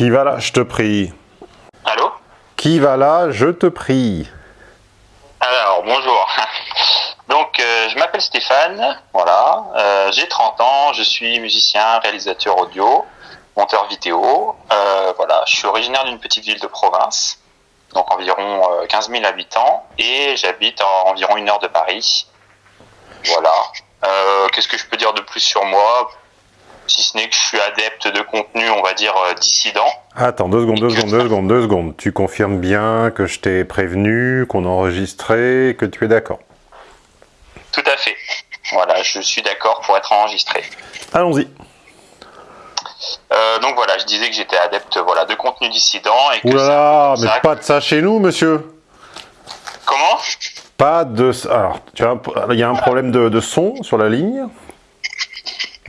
Qui va là, je te prie. Allô? Qui va là, je te prie. Alors, bonjour. Donc, euh, je m'appelle Stéphane, voilà. Euh, J'ai 30 ans, je suis musicien, réalisateur audio, monteur vidéo. Euh, voilà, je suis originaire d'une petite ville de province, donc environ euh, 15 000 habitants, et j'habite à environ une heure de Paris. Voilà. Qu'est-ce que je peux dire de plus sur moi? Si ce n'est que je suis adepte de contenu, on va dire, euh, dissident. Attends, deux secondes, deux secondes, deux secondes, deux secondes. Tu confirmes bien que je t'ai prévenu, qu'on a enregistré, que tu es d'accord? Tout à fait. Voilà, je suis d'accord pour être enregistré. Allons-y. Euh, donc voilà, je disais que j'étais adepte voilà, de contenu dissident et que peu mais ça pas de ça chez nous, monsieur Comment? Pas de... Alors, tu as... il y a un problème de, de son sur la ligne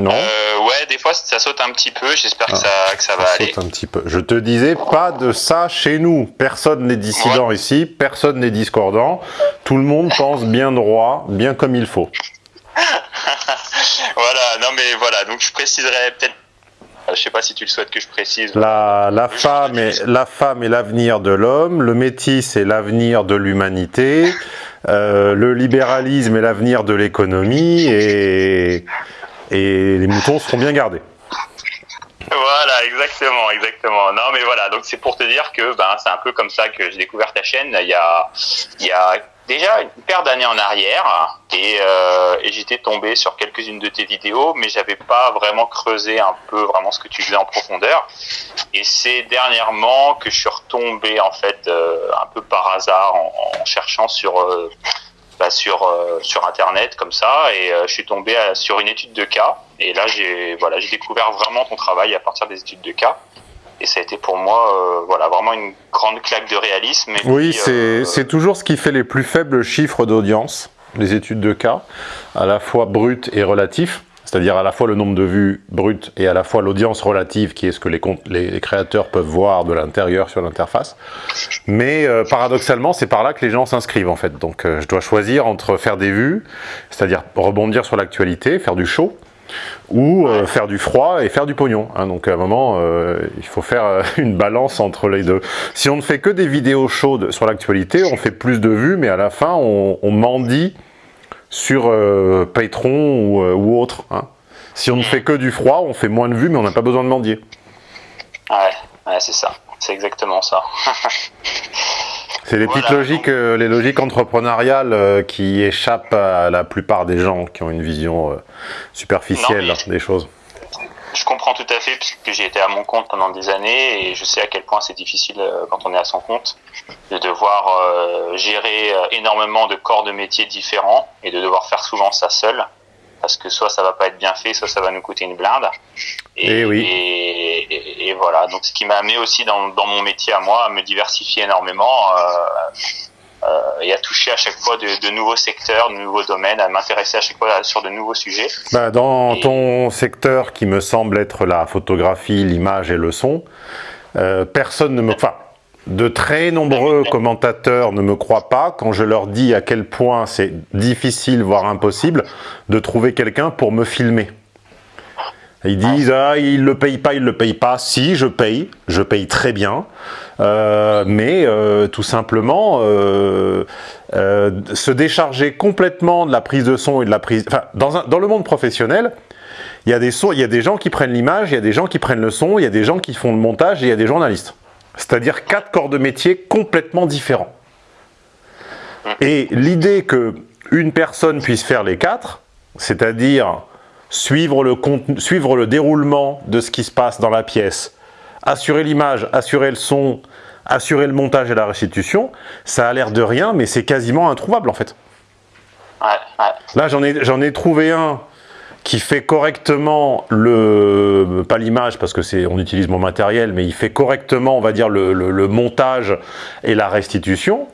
Non euh, Ouais, des fois ça saute un petit peu, j'espère que, ça, que ça va Ça aller. saute un petit peu. Je te disais, pas de ça chez nous. Personne n'est dissident ici, personne n'est discordant. Tout le monde pense bien droit, bien comme il faut. Voilà, non mais voilà, donc je préciserai peut-être, je sais pas si tu le souhaites que je précise. La, la femme est la femme est l'avenir de l'homme, le métis est l'avenir de l'humanité, euh, le libéralisme est l'avenir de l'économie et, et les moutons seront bien gardés. Voilà, exactement, exactement. Non, mais voilà, donc c'est pour te dire que ben c'est un peu comme ça que j'ai découvert ta chaîne. Il y a, y a déjà une paire d'années en arrière, et, euh, et j'étais tombé sur quelques-unes de tes vidéos, mais j'avais pas vraiment creusé un peu vraiment ce que tu faisais en profondeur. Et c'est dernièrement que je suis retombé en fait euh, un peu par hasard en, cherchant sur euh, sur euh, sur internet comme ça, et euh, je suis tombé euh, sur une étude de cas. Et là, j'ai voilà, j'ai découvert vraiment ton travail à partir des études de cas. Et ça a été pour moi, euh, voilà, vraiment une grande claque de réalisme. Et Oui, c'est c'est toujours ce qui fait les plus faibles chiffres d'audience, les études de cas, à la fois brut et relatif, c'est-à-dire à la fois le nombre de vues brutes et à la fois l'audience relative, qui est ce que les, créateurs peuvent voir de l'intérieur sur l'interface. Mais euh, paradoxalement, c'est par là que les gens s'inscrivent en fait. Donc euh, je dois choisir entre faire des vues, c'est-à-dire rebondir sur l'actualité, faire du show, ou euh, faire du froid et faire du pognon. hein. donc à un moment, il faut faire une balance entre les deux. Si on ne fait que des vidéos chaudes sur l'actualité, on fait plus de vues, mais à la fin, on, on mendie sur euh, Patreon ou, euh, ou autre. hein. Si on ne fait que du froid, on fait moins de vues, mais on n'a pas besoin de mendier. Ouais, ouais c'est ça. C'est exactement ça. C'est les Voilà, petites logiques, euh, les logiques entrepreneuriales euh, qui échappent à la plupart des gens qui ont une vision euh, superficielle Non, mais- des choses. Je comprends tout à fait puisque j'ai été à mon compte pendant des années et je sais à quel point c'est difficile euh, quand on est à son compte de devoir euh, gérer euh, énormément de corps de métiers différents et de devoir faire souvent ça seul parce que soit ça va pas être bien fait, soit ça va nous coûter une blinde. Eh oui. Et, et- et voilà. Donc ce qui m'a amené aussi dans, dans mon métier à moi à me diversifier énormément euh, euh, et à toucher à chaque fois de, de nouveaux secteurs, de nouveaux domaines, à m'intéresser à chaque fois sur de nouveaux sujets. Bah, dans Et- ton secteur qui me semble être la photographie, l'image et le son, euh, personne ne me... Enfin, de très nombreux commentateurs ne me croient pas quand je leur dis à quel point c'est difficile, voire impossible, de trouver quelqu'un pour me filmer. Ils disent ah il le paye pas, il le paye pas. Si je paye, je paye très bien, Euh, mais euh, tout simplement euh, se décharger complètement de la prise de son et de la prise. Enfin, dans, un, dans le monde professionnel, il y a des il y a des gens qui prennent l'image, il y a des gens qui prennent le son, il y a des gens qui font le montage et il y a des journalistes. C'est-à-dire quatre corps de métier complètement différents. Et l'idée que une personne puisse faire les quatre, c'est-à-dire suivre le, contenu, suivre le déroulement de ce qui se passe dans la pièce, assurer l'image, assurer le son, assurer le montage et la restitution, ça a l'air de rien, mais c'est quasiment introuvable en fait. Ouais, ouais. Là, j'en ai, ai trouvé un qui fait correctement le... pas l'image, parce que c'est on utilise mon matériel, mais il fait correctement, on va dire, le, le- le montage et la restitution.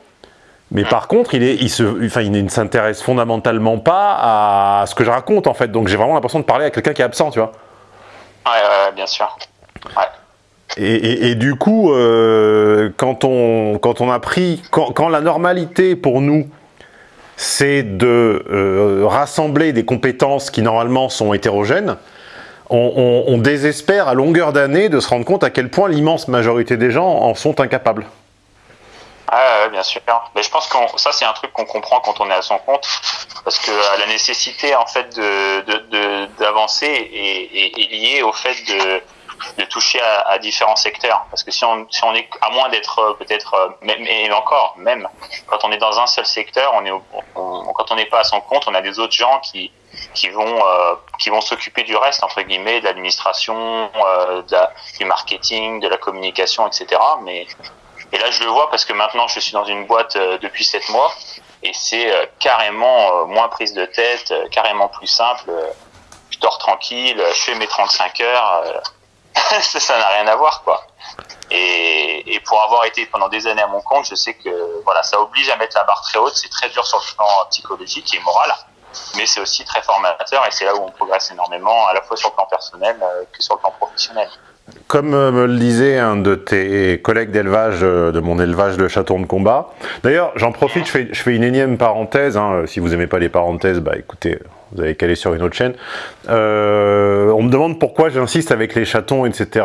Mais par contre, il, est, il, se, enfin, il ne s'intéresse fondamentalement pas à ce que je raconte, en fait. Donc j'ai vraiment l'impression de parler à quelqu'un qui est absent, tu vois. Ouais, ouais, ouais, bien sûr. Ouais. Et, et- et du coup, euh, quand, on, quand on a pris, quand, quand la normalité pour nous, c'est de euh, rassembler des compétences qui normalement sont hétérogènes, on, désespère à longueur d'année de se rendre compte à quel point l'immense majorité des gens en sont incapables. Ah, bien sûr. Mais je pense que ça, c'est un truc qu'on comprend quand on est à son compte, parce que euh, la nécessité en fait de d'avancer est, est, liée au fait de de toucher à, à, différents secteurs. Parce que si on, si on est, à moins d'être euh, peut-être, euh, même, et encore, même, quand on est dans un seul secteur, on est, quand on n'est pas à son compte, on a des autres gens qui, qui vont, euh, qui vont s'occuper du reste, entre guillemets, de l'administration, euh, du marketing, de la communication, etc. Mais, et là, je le vois parce que maintenant, je suis dans une boîte depuis sept mois et c'est carrément moins prise de tête, carrément plus simple. Je dors tranquille, je fais mes 35 heures ça n'a rien à voir, quoi. Et, et, pour avoir été pendant des années à mon compte, je sais que voilà, ça oblige à mettre la barre très haute. C'est très dur sur le plan psychologique et moral, mais c'est aussi très formateur et c'est là où on progresse énormément, à la fois sur le plan personnel euh, que sur le plan professionnel. Comme euh, me le disait un de tes collègues d'élevage, euh, de mon élevage de chatons de combat. D'ailleurs, j'en profite, je fais, une énième parenthèse. Hein. Si vous aimez pas les parenthèses, bah écoutez, vous avez qu'à aller sur une autre chaîne. Euh, on me demande pourquoi j'insiste avec les chatons, etc.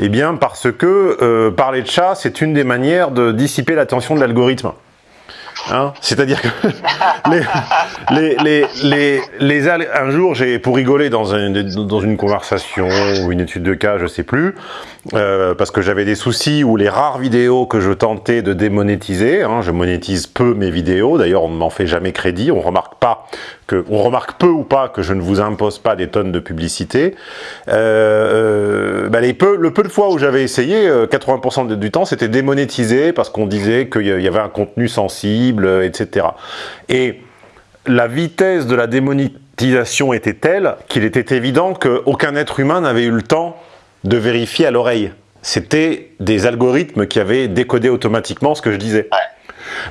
Eh bien, parce que euh, parler de chat, c'est une des manières de dissiper l'attention de l'algorithme. Hein? C'est-à-dire que les, les, les, les, un jour, j'ai pour rigoler dans, un, dans une conversation ou une étude de cas, je sais plus, euh, parce que j'avais des soucis où les rares vidéos que je tentais de démonétiser, hein, je monétise peu mes vidéos, d'ailleurs on ne m'en fait jamais crédit, on remarque pas que, remarque peu ou pas que je ne vous impose pas des tonnes de publicité. Euh, bah les peu, le peu de fois où j'avais essayé, 80% euh, du temps c'était démonétisé parce qu'on disait qu'il y avait un contenu sensible, etc. Et la vitesse de la démonétisation était telle qu'il était évident qu'aucun être humain n'avait eu le temps de vérifier à l'oreille. C'était des algorithmes qui avaient décodé automatiquement ce que je disais.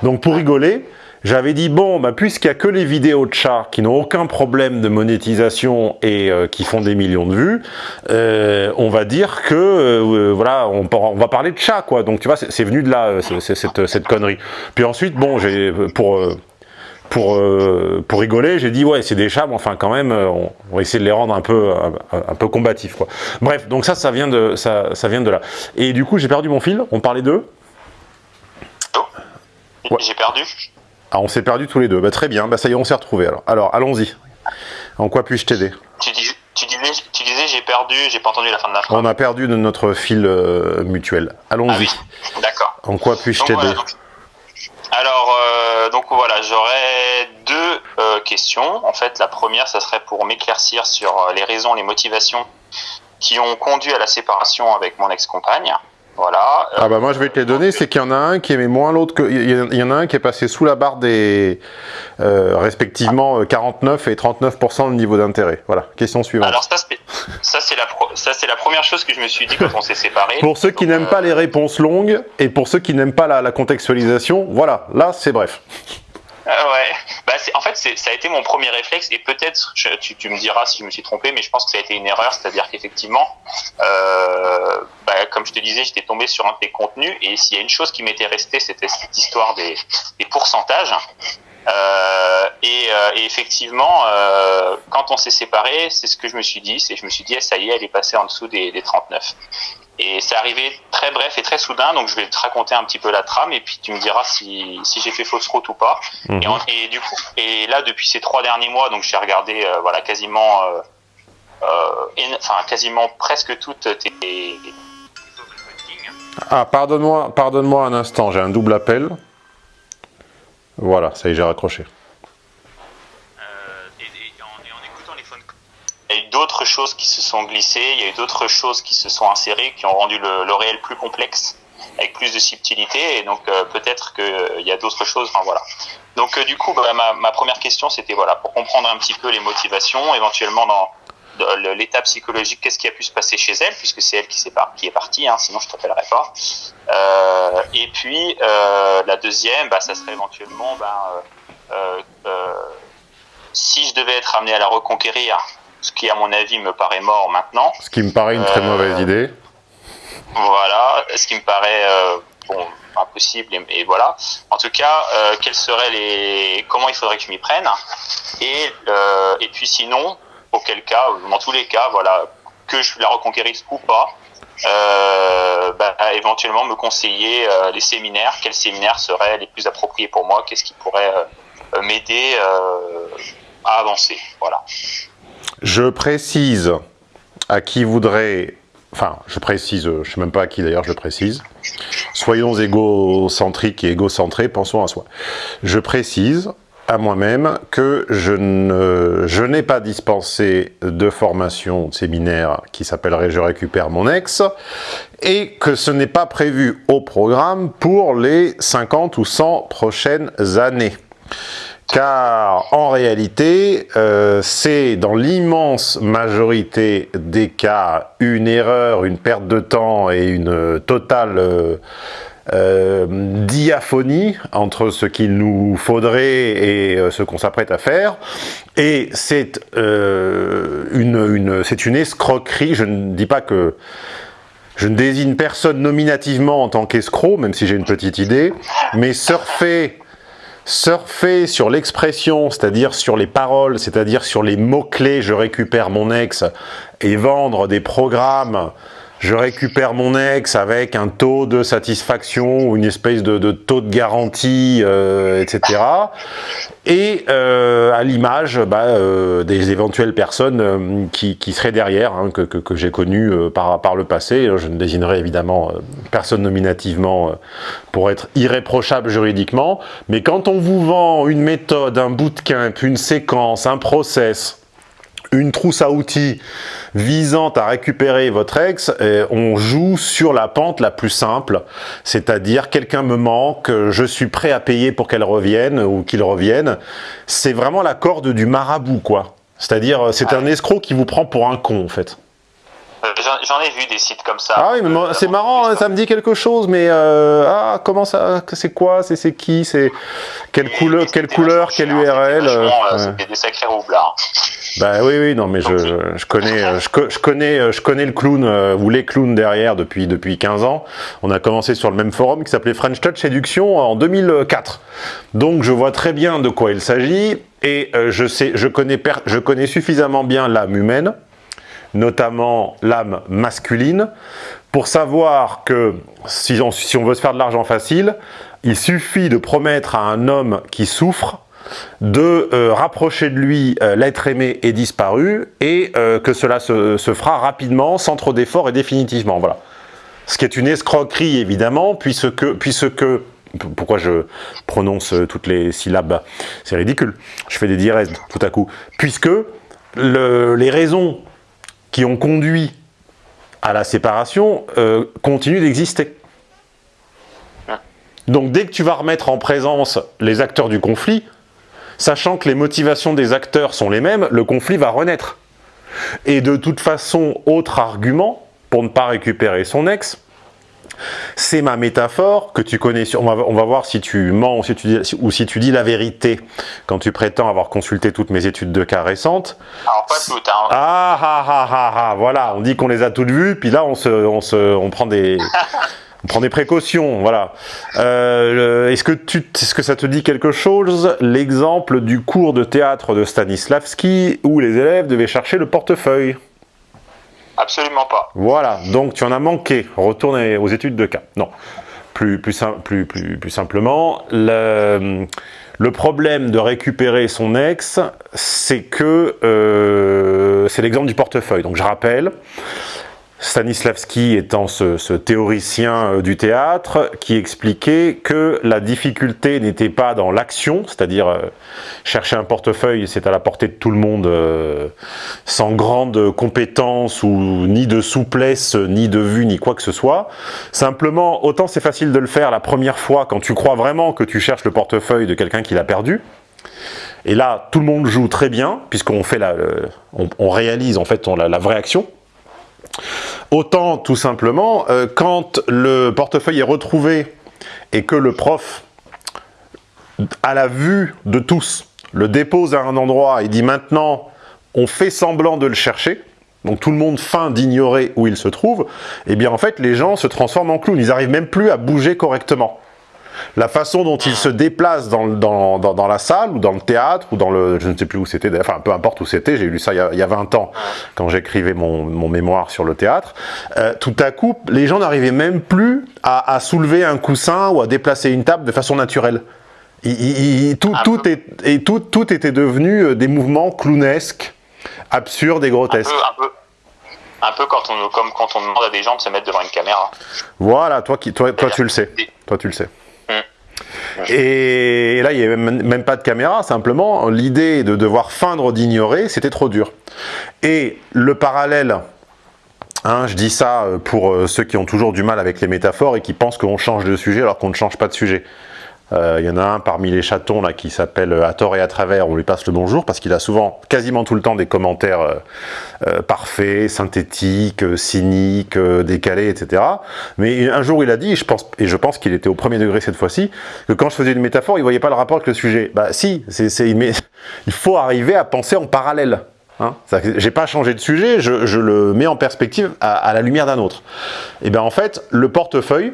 Donc pour rigoler, j'avais dit, bon, bah, puisqu'il n'y a que les vidéos de chats qui n'ont aucun problème de monétisation et euh, qui font des millions de vues, euh, on va dire que, euh, voilà, on, on, va parler de chats, quoi. Donc, tu vois, c'est venu de là, cette, cette, connerie. Puis ensuite, bon, j'ai pour pour, euh, pour rigoler, j'ai dit ouais c'est des chats, mais enfin quand même, euh, on, va essayer de les rendre un peu un, peu combatifs quoi. Bref, donc ça ça vient de ça, ça vient de là. Et du coup j'ai perdu mon fil. On parlait d'eux. Oh. J'ai perdu. Ah on s'est perdu tous les deux. Bah, très bien. Bah ça y est on s'est retrouvés alors. Alors allons-y. En quoi puis-je t'aider? Tu, dis, tu, disais, tu disais j'ai perdu, j'ai pas entendu la fin de la phrase. On a perdu de notre fil euh, mutuel. Allons-y. Ah oui. D'accord. En quoi puis-je t'aider? alors, donc voilà, j'aurais deux euh, questions. En fait, la première, ça serait pour m'éclaircir sur euh, les raisons, les motivations qui ont conduit à la séparation avec mon ex-compagne. Voilà. Ah bah moi je vais te les donner, c'est qu'il y en a un qui aimait moins l'autre que il y en a un qui est passé sous la barre des euh, respectivement 49 et 39% de niveau d'intérêt. Voilà. Question suivante. Alors ça c'est la ça c'est la première chose que je me suis dit quand on s'est séparés. pour ceux qui n'aiment pas les réponses longues et pour ceux qui n'aiment pas la, la contextualisation, voilà. Là c'est bref. Euh, ouais. Bah, en fait, ça a été mon premier réflexe et peut-être, tu, tu, me diras si je me suis trompé, mais je pense que ça a été une erreur, c'est-à-dire qu'effectivement, euh, bah, comme je te disais, j'étais tombé sur un de tes contenus et s'il y a une chose qui m'était restée, c'était cette histoire des, des pourcentages. Euh, et, euh, et, effectivement, euh, quand on s'est séparés, c'est ce que je me suis dit, c'est je me suis dit, eh, ça y est, elle est passée en dessous des, des 39. Et c'est arrivé très bref et très soudain, donc je vais te raconter un petit peu la trame et puis tu me diras si, si j'ai fait fausse route ou pas. Mhm. Et, et, du coup, et là depuis ces trois derniers mois, donc j'ai regardé euh, voilà quasiment, euh, euh, enfin quasiment presque toutes tes. Ah pardonne-moi, pardonne-moi un instant, j'ai un double appel. Voilà, ça y est, j'ai raccroché. Il y a eu d'autres choses qui se sont glissées, il y a eu d'autres choses qui se sont insérées, qui ont rendu le, réel plus complexe, avec plus de subtilité, et donc euh, peut-être qu'il euh, y a d'autres choses, enfin voilà. Donc euh, du coup, bah, ma, première question, c'était voilà, pour comprendre un petit peu les motivations, éventuellement dans, l'état psychologique, qu'est-ce qui a pu se passer chez elle, puisque c'est elle qui, est, qui est partie, hein, sinon je t'appellerai pas. et puis, la deuxième, bah, ça serait éventuellement, ben, si je devais être amené à la reconquérir, ce qui à mon avis me paraît mort maintenant. Ce qui me paraît une très mauvaise euh, idée. Voilà, ce qui me paraît euh, bon, impossible et, voilà. En tout cas, euh, quels seraient les, comment il faudrait que je m'y prenne et et puis sinon. auquel cas, dans tous les cas, voilà, que je la reconquérisse ou pas, euh, bah, éventuellement me conseiller les séminaires, quels séminaires seraient les plus appropriés pour moi, qu'est-ce qui pourrait m'aider à avancer? Voilà. Je précise à qui voudrait, enfin, je précise, je ne sais même pas à qui d'ailleurs je précise, soyons égocentriques et égocentrés, pensons à soi. Je précise à moi-même que je n'ai pas dispensé de formation de séminaire qui s'appellerait « Je récupère mon ex » et que ce n'est pas prévu au programme pour les 50 ou 100 prochaines années. Car en réalité, euh, c'est dans l'immense majorité des cas une erreur, une perte de temps et une totale... Euh, euh, diaphonie entre ce qu'il nous faudrait et euh, ce qu'on s'apprête à faire. Et c'est euh, une, une, une escroquerie, je ne dis pas que... Je ne désigne personne nominativement en tant qu'escroc, même si j'ai une petite idée, mais surfer surfer sur l'expression, c'est-à-dire sur les paroles, c'est-à-dire sur les mots-clés, je récupère mon ex, et vendre des programmes je récupère mon ex avec un taux de satisfaction ou une espèce de, taux de garantie, euh, etc. Et euh, à l'image bah, euh, des éventuelles personnes euh, qui, qui, seraient derrière, hein, que, que, que j'ai connues euh, par, par le passé. Je ne désignerai évidemment personne nominativement pour être irréprochable juridiquement. Mais quand on vous vend une méthode, un bootcamp, une séquence, un process, une trousse à outils visant à récupérer votre ex, on joue sur la pente la plus simple, c'est-à-dire quelqu'un me manque, je suis prêt à payer pour qu'elle revienne ou qu'il revienne. C'est vraiment la corde du marabout, quoi. C'est-à-dire, c'est un escroc qui vous prend pour un con, en fait. Euh, j'en ai vu des sites comme ça. Ah oui, mais c'est marrant, hein, ça me dit quelque chose, mais euh, ah comment ça, c'est quoi, c'est qui, c'est quelle couleur, quelle couleur, quelle URL. Euh, C'était des sacrés roublards. Bah oui, oui, non, mais je, je connais, je, je, connais, je connais le clown ou les clowns derrière depuis depuis 15 ans. On a commencé sur le même forum qui s'appelait French Touch Séduction en 2004. Donc je vois très bien de quoi il s'agit et je sais, je connais, je connais suffisamment bien l'âme humaine notamment l'âme masculine, pour savoir que si on veut se faire de l'argent facile, il suffit de promettre à un homme qui souffre de euh, rapprocher de lui euh, l'être aimé et disparu et euh, que cela se, se, fera rapidement, sans trop d'efforts et définitivement. Voilà. Ce qui est une escroquerie évidemment, puisque, puisque pourquoi je prononce toutes les syllabes C'est ridicule. Je fais des dièses tout à coup. Puisque le, les raisons qui ont conduit à la séparation euh, continuent d'exister. Donc dès que tu vas remettre en présence les acteurs du conflit, sachant que les motivations des acteurs sont les mêmes, le conflit va renaître. Et de toute façon, autre argument, pour ne pas récupérer son ex, c'est ma métaphore que tu connais. On va, on va voir si tu mens ou si tu, dis, ou si tu dis la vérité quand tu prétends avoir consulté toutes mes études de cas récentes. Alors pas toutes. Hein. Ah, ah, ah, ah, ah, voilà, on dit qu'on les a toutes vues, puis là on, se, on, se, on prend des... on prend des précautions, voilà. Euh, Est-ce que, tu, est -ce que ça te dit quelque chose L'exemple du cours de théâtre de Stanislavski où les élèves devaient chercher le portefeuille? Absolument pas. Voilà, donc tu en as manqué. Retourne aux études de cas. Non, plus, plus, plus, plus, plus simplement, le, le, problème de récupérer son ex, c'est que euh, c'est l'exemple du portefeuille. Donc je rappelle, Stanislavski étant ce, théoricien euh, du théâtre qui expliquait que la difficulté n'était pas dans l'action, c'est-à-dire euh, chercher un portefeuille, c'est à la portée de tout le monde, euh, sans grande compétence ou ni de souplesse, ni de vue, ni quoi que ce soit. Simplement, autant c'est facile de le faire la première fois quand tu crois vraiment que tu cherches le portefeuille de quelqu'un qui l'a perdu, et là, tout le monde joue très bien, puisqu'on fait on, réalise en fait la vraie action, Autant, tout simplement, euh, quand le portefeuille est retrouvé et que le prof, à la vue de tous, le dépose à un endroit et dit maintenant, on fait semblant de le chercher, donc tout le monde feint d'ignorer où il se trouve, et eh bien en fait les gens se transforment en clowns, ils n'arrivent même plus à bouger correctement. La façon dont il se déplace dans, dans, dans, la salle, ou dans le théâtre, ou dans le... je ne sais plus où c'était, enfin peu importe où c'était, j'ai lu ça il y, a, il y, a, 20 ans, quand j'écrivais mon, mon, mémoire sur le théâtre, euh, tout à coup, les gens n'arrivaient même plus à, à, soulever un coussin ou à déplacer une table de façon naturelle. Il, il, tout, tout, est, et tout, tout était devenu euh, des mouvements clownesques, absurdes et grotesques. Un peu, un peu un peu quand on, comme quand on demande à des gens de se mettre devant une caméra. Voilà, toi, qui, toi, toi tu le sais. Toi, tu le sais. Et là, il n'y avait même pas de caméra, simplement, l'idée de devoir feindre d'ignorer, c'était trop dur. Et le parallèle, hein, je dis ça euh, pour euh, ceux qui ont toujours du mal avec les métaphores et qui pensent qu'on change de sujet alors qu'on ne change pas de sujet. Il euh, y en a un parmi les chatons là qui s'appelle euh, À tort et à travers, on lui passe le bonjour parce qu'il a souvent, quasiment tout le temps, des commentaires euh, parfaits, synthétiques, cyniques, décalés, etc. Mais un jour il a dit, et je pense, qu'il était au premier degré cette fois-ci, que quand je faisais une métaphore, il voyait pas le rapport avec le sujet. Bah si, il faut arriver à penser en parallèle. Hein J'ai pas changé de sujet, je, le mets en perspective à, à la lumière d'un autre. Et bien en fait, le portefeuille,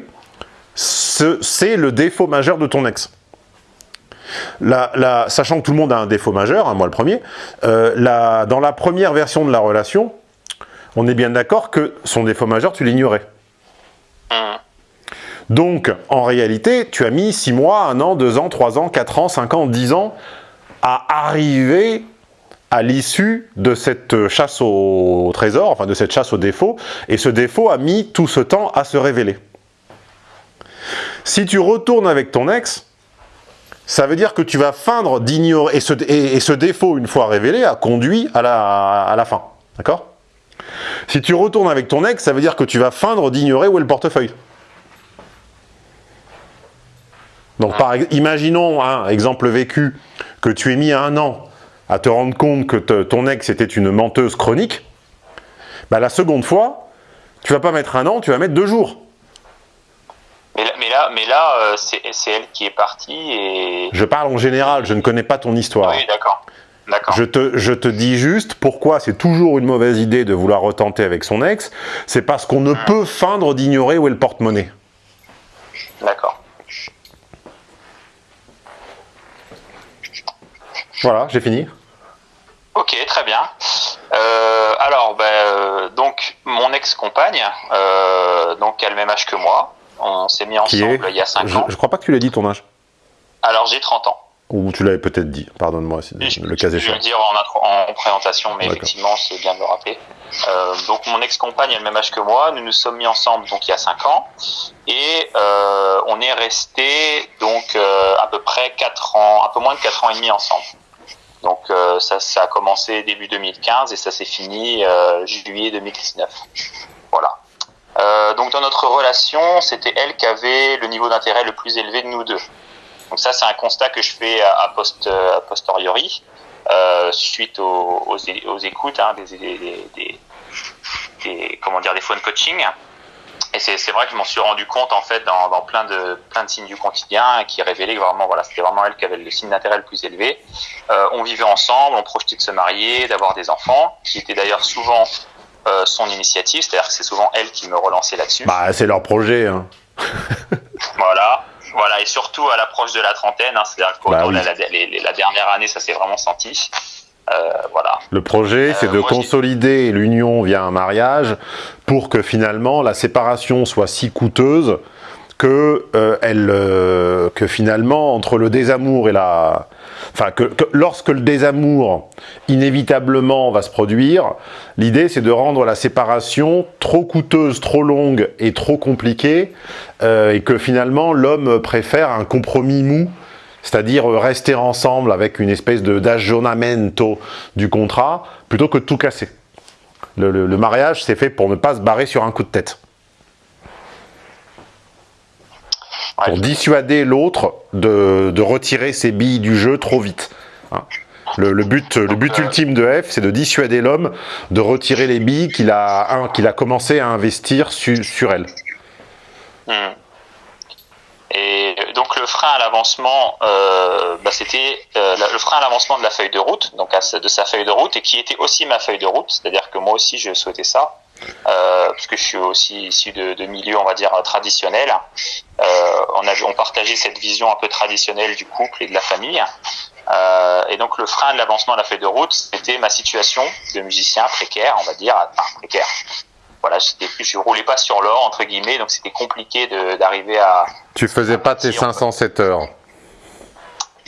c'est le défaut majeur de ton ex. Sachant que tout le monde a un défaut majeur, hein, moi le premier, euh, dans la première version de la relation, on est bien d'accord que son défaut majeur, tu l'ignorais. Donc, en réalité, tu as mis 6 mois, 1 an, 2 ans, 3 ans, 4 ans, 5 ans, 10 ans à arriver à l'issue de cette chasse au trésor, enfin de cette chasse au défaut, et ce défaut a mis tout ce temps à se révéler. Si tu retournes avec ton ex, ça veut dire que tu vas feindre d'ignorer, et ce, défaut, une fois révélé, a conduit à la, fin. D'accord? Si tu retournes avec ton ex, ça veut dire que tu vas feindre d'ignorer où est le portefeuille. Donc, par, imaginons, un exemple vécu, que tu aies mis un an à te rendre compte que ton ex était une menteuse chronique, bah, la seconde fois, tu vas pas mettre un an, tu vas mettre deux jours. Mais là, mais là, euh, c'est elle qui est partie et... Je parle en général, je ne connais pas ton histoire. Oui, d'accord. Je te, je te dis juste pourquoi c'est toujours une mauvaise idée de vouloir retenter avec son ex. C'est parce qu'on ne hmm. peut feindre d'ignorer où est le porte-monnaie. D'accord. Voilà, j'ai fini. Ok, très bien. Euh, alors, ben, euh, donc, mon ex-compagne, donc, a le même âge que moi. On s'est mis ensemble il y a 5 ans. Je crois pas que tu l'aies dit ton âge. Alors j'ai 30 ans. Ou tu l'avais peut-être dit, pardonne-moi, le cas échéant. Je vais le dire en, présentation, mais effectivement, c'est bien de le rappeler. Euh, donc mon ex-compagne a le même âge que moi, nous nous sommes mis ensemble donc il y a 5 ans, et euh, on est resté donc euh, à peu près 4 ans, un peu moins de 4 ans et demi ensemble. Donc ça, ça a commencé début 2015 et ça s'est fini juillet 2019. Voilà. Euh, donc dans notre relation, c'était elle qui avait le niveau d'intérêt le plus élevé de nous deux. Donc ça, c'est un constat que je fais à, à posteriori, euh, suite aux, écoutes, hein, des, des, comment dire, des phone coaching. Et c'est vrai que je m'en suis rendu compte en fait dans, plein de signes du quotidien qui révélaient que vraiment voilà c'était vraiment elle qui avait le signe d'intérêt le plus élevé. Euh, on vivait ensemble, on projetait de se marier, d'avoir des enfants, qui étaient d'ailleurs souvent euh, son initiative, c'est-à-dire que c'est souvent elle qui me relançait là-dessus. Bah, c'est leur projet. Hein. voilà. Voilà, et surtout à l'approche de la trentaine, hein, c'est-à-dire que bah la, la, dernière année, ça s'est vraiment senti. Euh, voilà. Le projet, c'est euh, de consolider l'union via un mariage pour que finalement la séparation soit si coûteuse que, elle, que finalement, entre le désamour et la, enfin que, lorsque le désamour inévitablement va se produire, l'idée c'est de rendre la séparation trop coûteuse, trop longue et trop compliquée, euh, et que finalement l'homme préfère un compromis mou, c'est-à-dire rester ensemble avec une espèce d'aggiornamento du contrat, plutôt que tout casser. Le, le mariage, c'est fait pour ne pas se barrer sur un coup de tête. Pour dissuader l'autre de, de, retirer ses billes du jeu trop vite. Hein. Le, le, but, le but ultime de F, c'est de dissuader l'homme de retirer les billes qu'il a, qu'il a commencé à investir su, sur elle. Hmm. Et donc le frein à l'avancement, euh, bah, c'était euh, le frein à l'avancement de la feuille de route, donc de sa feuille de route, et qui était aussi ma feuille de route, c'est-à-dire que moi aussi je souhaitais ça, euh, parce que je suis aussi issu de, de milieux, on va dire, traditionnels. Euh, on, avait, on partageait cette vision un peu traditionnelle du couple et de la famille. Euh, et donc le frein de l'avancement de la feuille de route, c'était ma situation de musicien précaire, on va dire, enfin précaire. Voilà, je roulais pas sur l'or entre guillemets, donc c'était compliqué d'arriver à. Tu faisais pas tes 507 heures.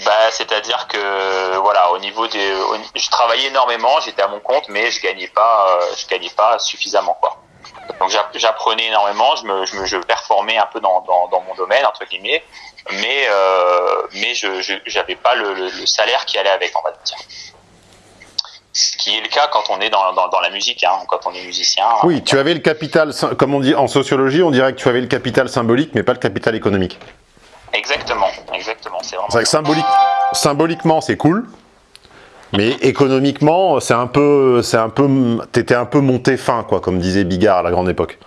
Bah, c'est-à-dire que voilà, au niveau des, je travaillais énormément, j'étais à mon compte, mais je gagnais pas, euh, je gagnais pas suffisamment quoi. Donc j'apprenais énormément, je me, je me, je performais un peu dans, dans, dans mon domaine entre guillemets, mais euh, mais je j'avais pas le, le, salaire qui allait avec, on va dire. Ce qui est le cas quand on est dans, dans, la musique, hein, quand on est musicien. Oui, tu avais le capital, comme on dit en sociologie, on dirait que tu avais le capital symbolique, mais pas le capital économique. Exactement, exactement. C'est vraiment. symbolique, symboliquement, c'est cool. Mais économiquement, c'est un peu, c'est un peu, t'étais un peu monté fin, quoi, comme disait Bigard à la grande époque.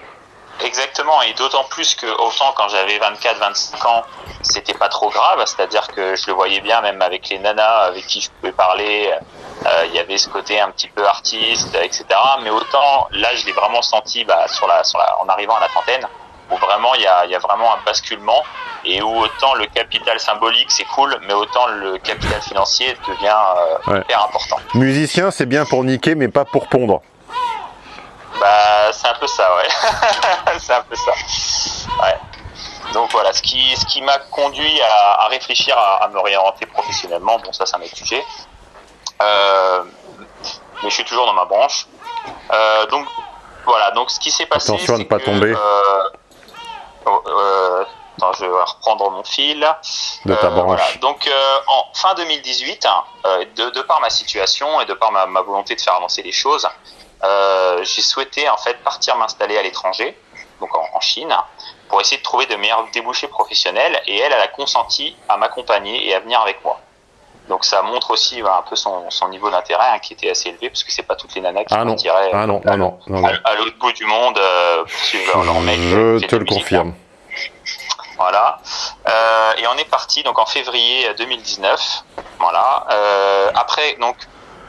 Exactement, et d'autant plus que autant quand j'avais 24-25 ans, c'était pas trop grave, c'est-à-dire que je le voyais bien, même avec les nanas avec qui je pouvais parler, euh, il y avait ce côté un petit peu artiste, etc. Mais autant là, je l'ai vraiment senti bah, sur la, sur la, en arrivant à la trentaine, où vraiment il y a, y a vraiment un basculement et où autant le capital symbolique c'est cool, mais autant le capital financier devient euh, hyper important. Musicien, c'est bien pour niquer, mais pas pour pondre. Bah, c'est un peu ça, ouais. c'est un peu ça. Ouais. Donc voilà, ce qui, ce qui m'a conduit à, à réfléchir à, à, me réorienter professionnellement, bon ça c'est un autre sujet. Euh, mais je suis toujours dans ma branche. Euh, donc voilà, donc ce qui s'est passé. Attention à ne pas tomber. Euh, oh, euh, je vais reprendre mon fil. De ta euh, Donc, euh, en fin 2018, euh, de, de, par ma situation et de par ma, ma volonté de faire avancer les choses, j'ai souhaité en fait partir m'installer à l'étranger, donc en, en, Chine, pour essayer de trouver de meilleurs débouchés professionnels. Et elle, elle a consenti à m'accompagner et à venir avec moi. Donc ça montre aussi un peu son, son niveau d'intérêt hein, qui était assez élevé parce que c'est pas toutes les nanas qui ah ah non, ah non, non, à, l'autre bout du monde euh, pour leur mec. Je te le confirme. Voilà. Euh, et on est parti donc en février 2019. Voilà. Euh, après donc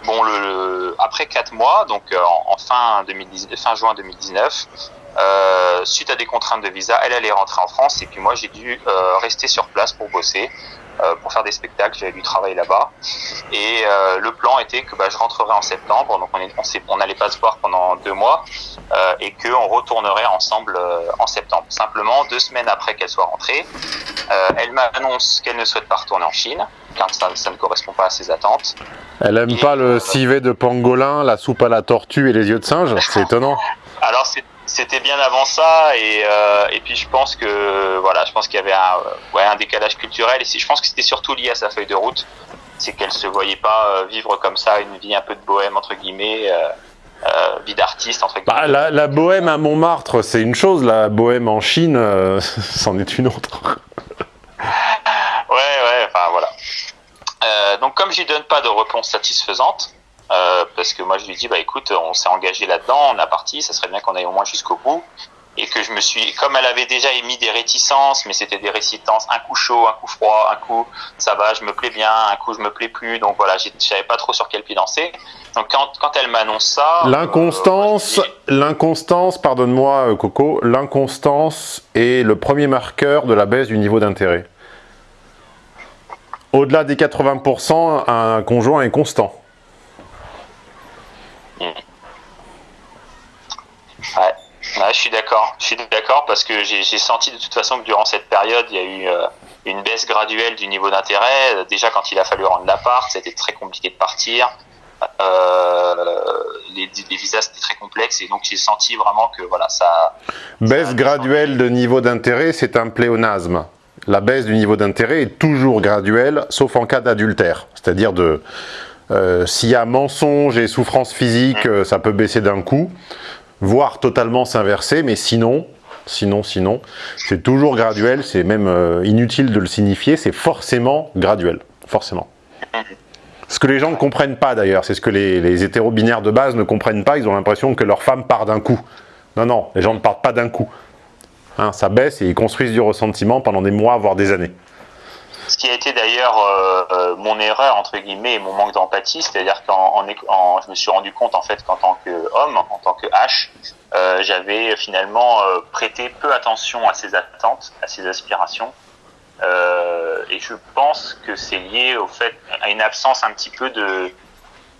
bon le, après quatre mois donc euh, en, fin 2019, fin juin 2019. Euh, suite à des contraintes de visa, elle allait rentrer en France et puis moi j'ai dû euh, rester sur place pour bosser. Euh, pour faire des spectacles. J'avais dû travailler là-bas. Et euh, le plan était que bah, je rentrerai en septembre, donc on on n'allait pas se voir pendant deux mois, euh, et qu'on retournerait ensemble en septembre. Simplement, deux semaines après qu'elle soit rentrée, elle m'annonce qu'elle ne souhaite pas retourner en Chine, car ça, ça, ne correspond pas à ses attentes. Elle aime pas le civet de pangolin, la soupe à la tortue et les yeux de singe C'est étonnant. Alors c'est c'était bien avant ça et, euh, et puis je pense que voilà je pense qu'il y avait un, ouais, un décalage culturel et je pense que c'était surtout lié à sa feuille de route. C'est qu'elle se voyait pas euh, vivre comme ça une vie un peu de bohème entre guillemets euh, euh vie d'artiste entre bah, guillemets. bah, la, la, bohème à Montmartre c'est une chose la bohème en Chine euh, c'en est une autre. Ouais ouais enfin voilà. Donc comme j'y donne pas de réponse satisfaisante euh, parce que moi je lui dis bah écoute on s'est engagé là-dedans, on a parti, ça serait bien qu'on aille au moins jusqu'au bout et que je me suis comme elle avait déjà émis des réticences mais c'était des réticences un coup chaud, un coup froid, un coup ça va, je me plais bien, un coup je me plais plus donc voilà, je savais pas trop sur quel pied danser. Donc quand, quand elle m'annonce ça, l'inconstance, euh, l'inconstance, pardonne-moi euh, Coco, l'inconstance est le premier marqueur de la baisse du niveau d'intérêt. Au-delà des 80%, un conjoint est constant. Ouais, je suis d'accord. Je suis d'accord parce que j'ai senti de toute façon que durant cette période, il y a eu euh, une baisse graduelle du niveau d'intérêt. Déjà, quand il a fallu rendre l'appart, c'était très compliqué de partir. Euh, les, les, visas c'était très complexe et donc j'ai senti vraiment que voilà ça. Baisse ça graduelle de niveau d'intérêt, c'est un pléonasme. La baisse du niveau d'intérêt est toujours graduelle, sauf en cas d'adultère, c'est-à-dire de euh, s'il y a mensonge et souffrance physique, mmh. ça peut baisser d'un coup voire totalement s'inverser, mais sinon, sinon, sinon, c'est toujours graduel, c'est même euh, inutile de le signifier, c'est forcément graduel, forcément. Ce que les gens ne comprennent pas d'ailleurs, c'est ce que les, les hétéro-binaires de base ne comprennent pas, ils ont l'impression que leur femme part d'un coup. Non, non, les gens ne partent pas d'un coup. Hein, ça baisse et ils construisent du ressentiment pendant des mois, voire des années. Ce qui a été d'ailleurs euh, euh, mon erreur, entre guillemets, et mon manque d'empathie, c'est-à-dire qu'en en, je me suis rendu compte, en fait, qu'en tant qu'homme, en tant que H, euh, j'avais finalement prêté peu attention à ses attentes, à ses aspirations. et je pense que c'est lié au fait, à une absence un petit peu de,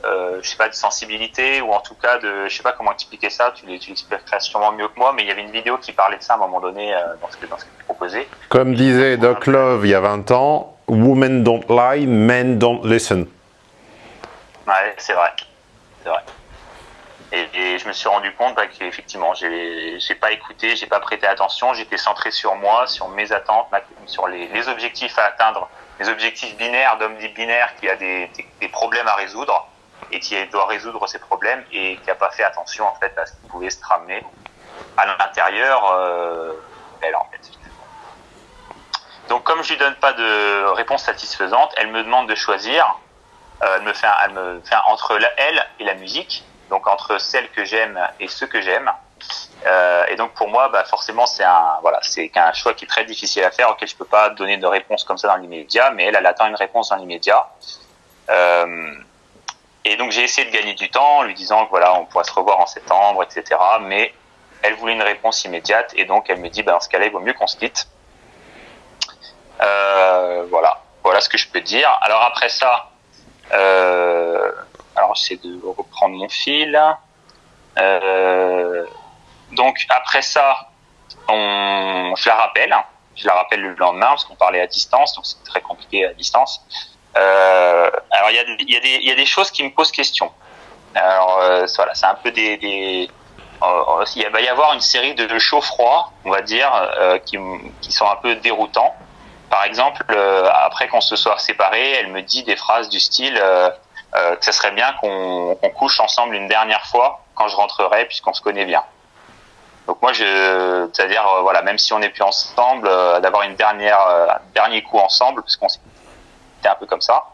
euh, je sais pas, de sensibilité ou en tout cas de, je sais pas comment expliquer ça. Tu, l'expliqueras sûrement mieux que moi, mais il y avait une vidéo qui parlait de ça à un moment donné euh, dans ce que dans ce que tu proposais. Comme disait Doc Love il y a 20 ans, women don't lie, men don't listen. Ouais, c'est vrai, c'est vrai. Et, je me suis rendu compte bah, qu'effectivement, j'ai, pas écouté, j'ai pas prêté attention, j'étais centré sur moi, sur mes attentes, sur les, les objectifs à atteindre, les objectifs binaires d'homme dit binaire qui a des, des problèmes à résoudre et qui doit résoudre ses problèmes et qui n'a pas fait attention en fait à ce qui pouvait se ramener à l'intérieur euh, en fait. Donc comme je lui donne pas de réponse satisfaisante, elle me demande de choisir. Euh, elle me fait, elle me fait entre elle et la musique, donc entre celle que j'aime et ceux que j'aime. Euh, et donc pour moi, bah forcément, c'est un voilà, c'est un choix qui est très difficile à faire, auquel je peux pas donner de réponse comme ça dans l'immédiat, mais elle, elle attend une réponse dans l'immédiat. Euh, et donc j'ai essayé de gagner du temps en lui disant que voilà, on pourra se revoir en septembre, etc. Mais elle voulait une réponse immédiate et donc elle me dit, ben, dans ce cas-là, il vaut mieux qu'on se quitte. Euh, voilà, voilà ce que je peux dire. Alors après ça, euh, alors j'essaie de reprendre mon fil. Euh, donc après ça, on, je la rappelle. Je la rappelle le lendemain parce qu'on parlait à distance, donc c'est très compliqué à distance. Euh, alors il y a, y, a y a des choses qui me posent question. Alors euh, voilà, c'est un peu des, des euh, il va y avoir une série de chauds-froids, on va dire, euh, qui, qui, sont un peu déroutants. Par exemple, euh, après qu'on se soit séparés, elle me dit des phrases du style euh, que ce serait bien qu'on couche ensemble une dernière fois quand je rentrerai, puisqu'on se connaît bien. Donc moi, c'est-à-dire, voilà, même si on n'est plus ensemble, d'avoir une dernière, un dernier coup ensemble, parce qu'on un peu comme ça.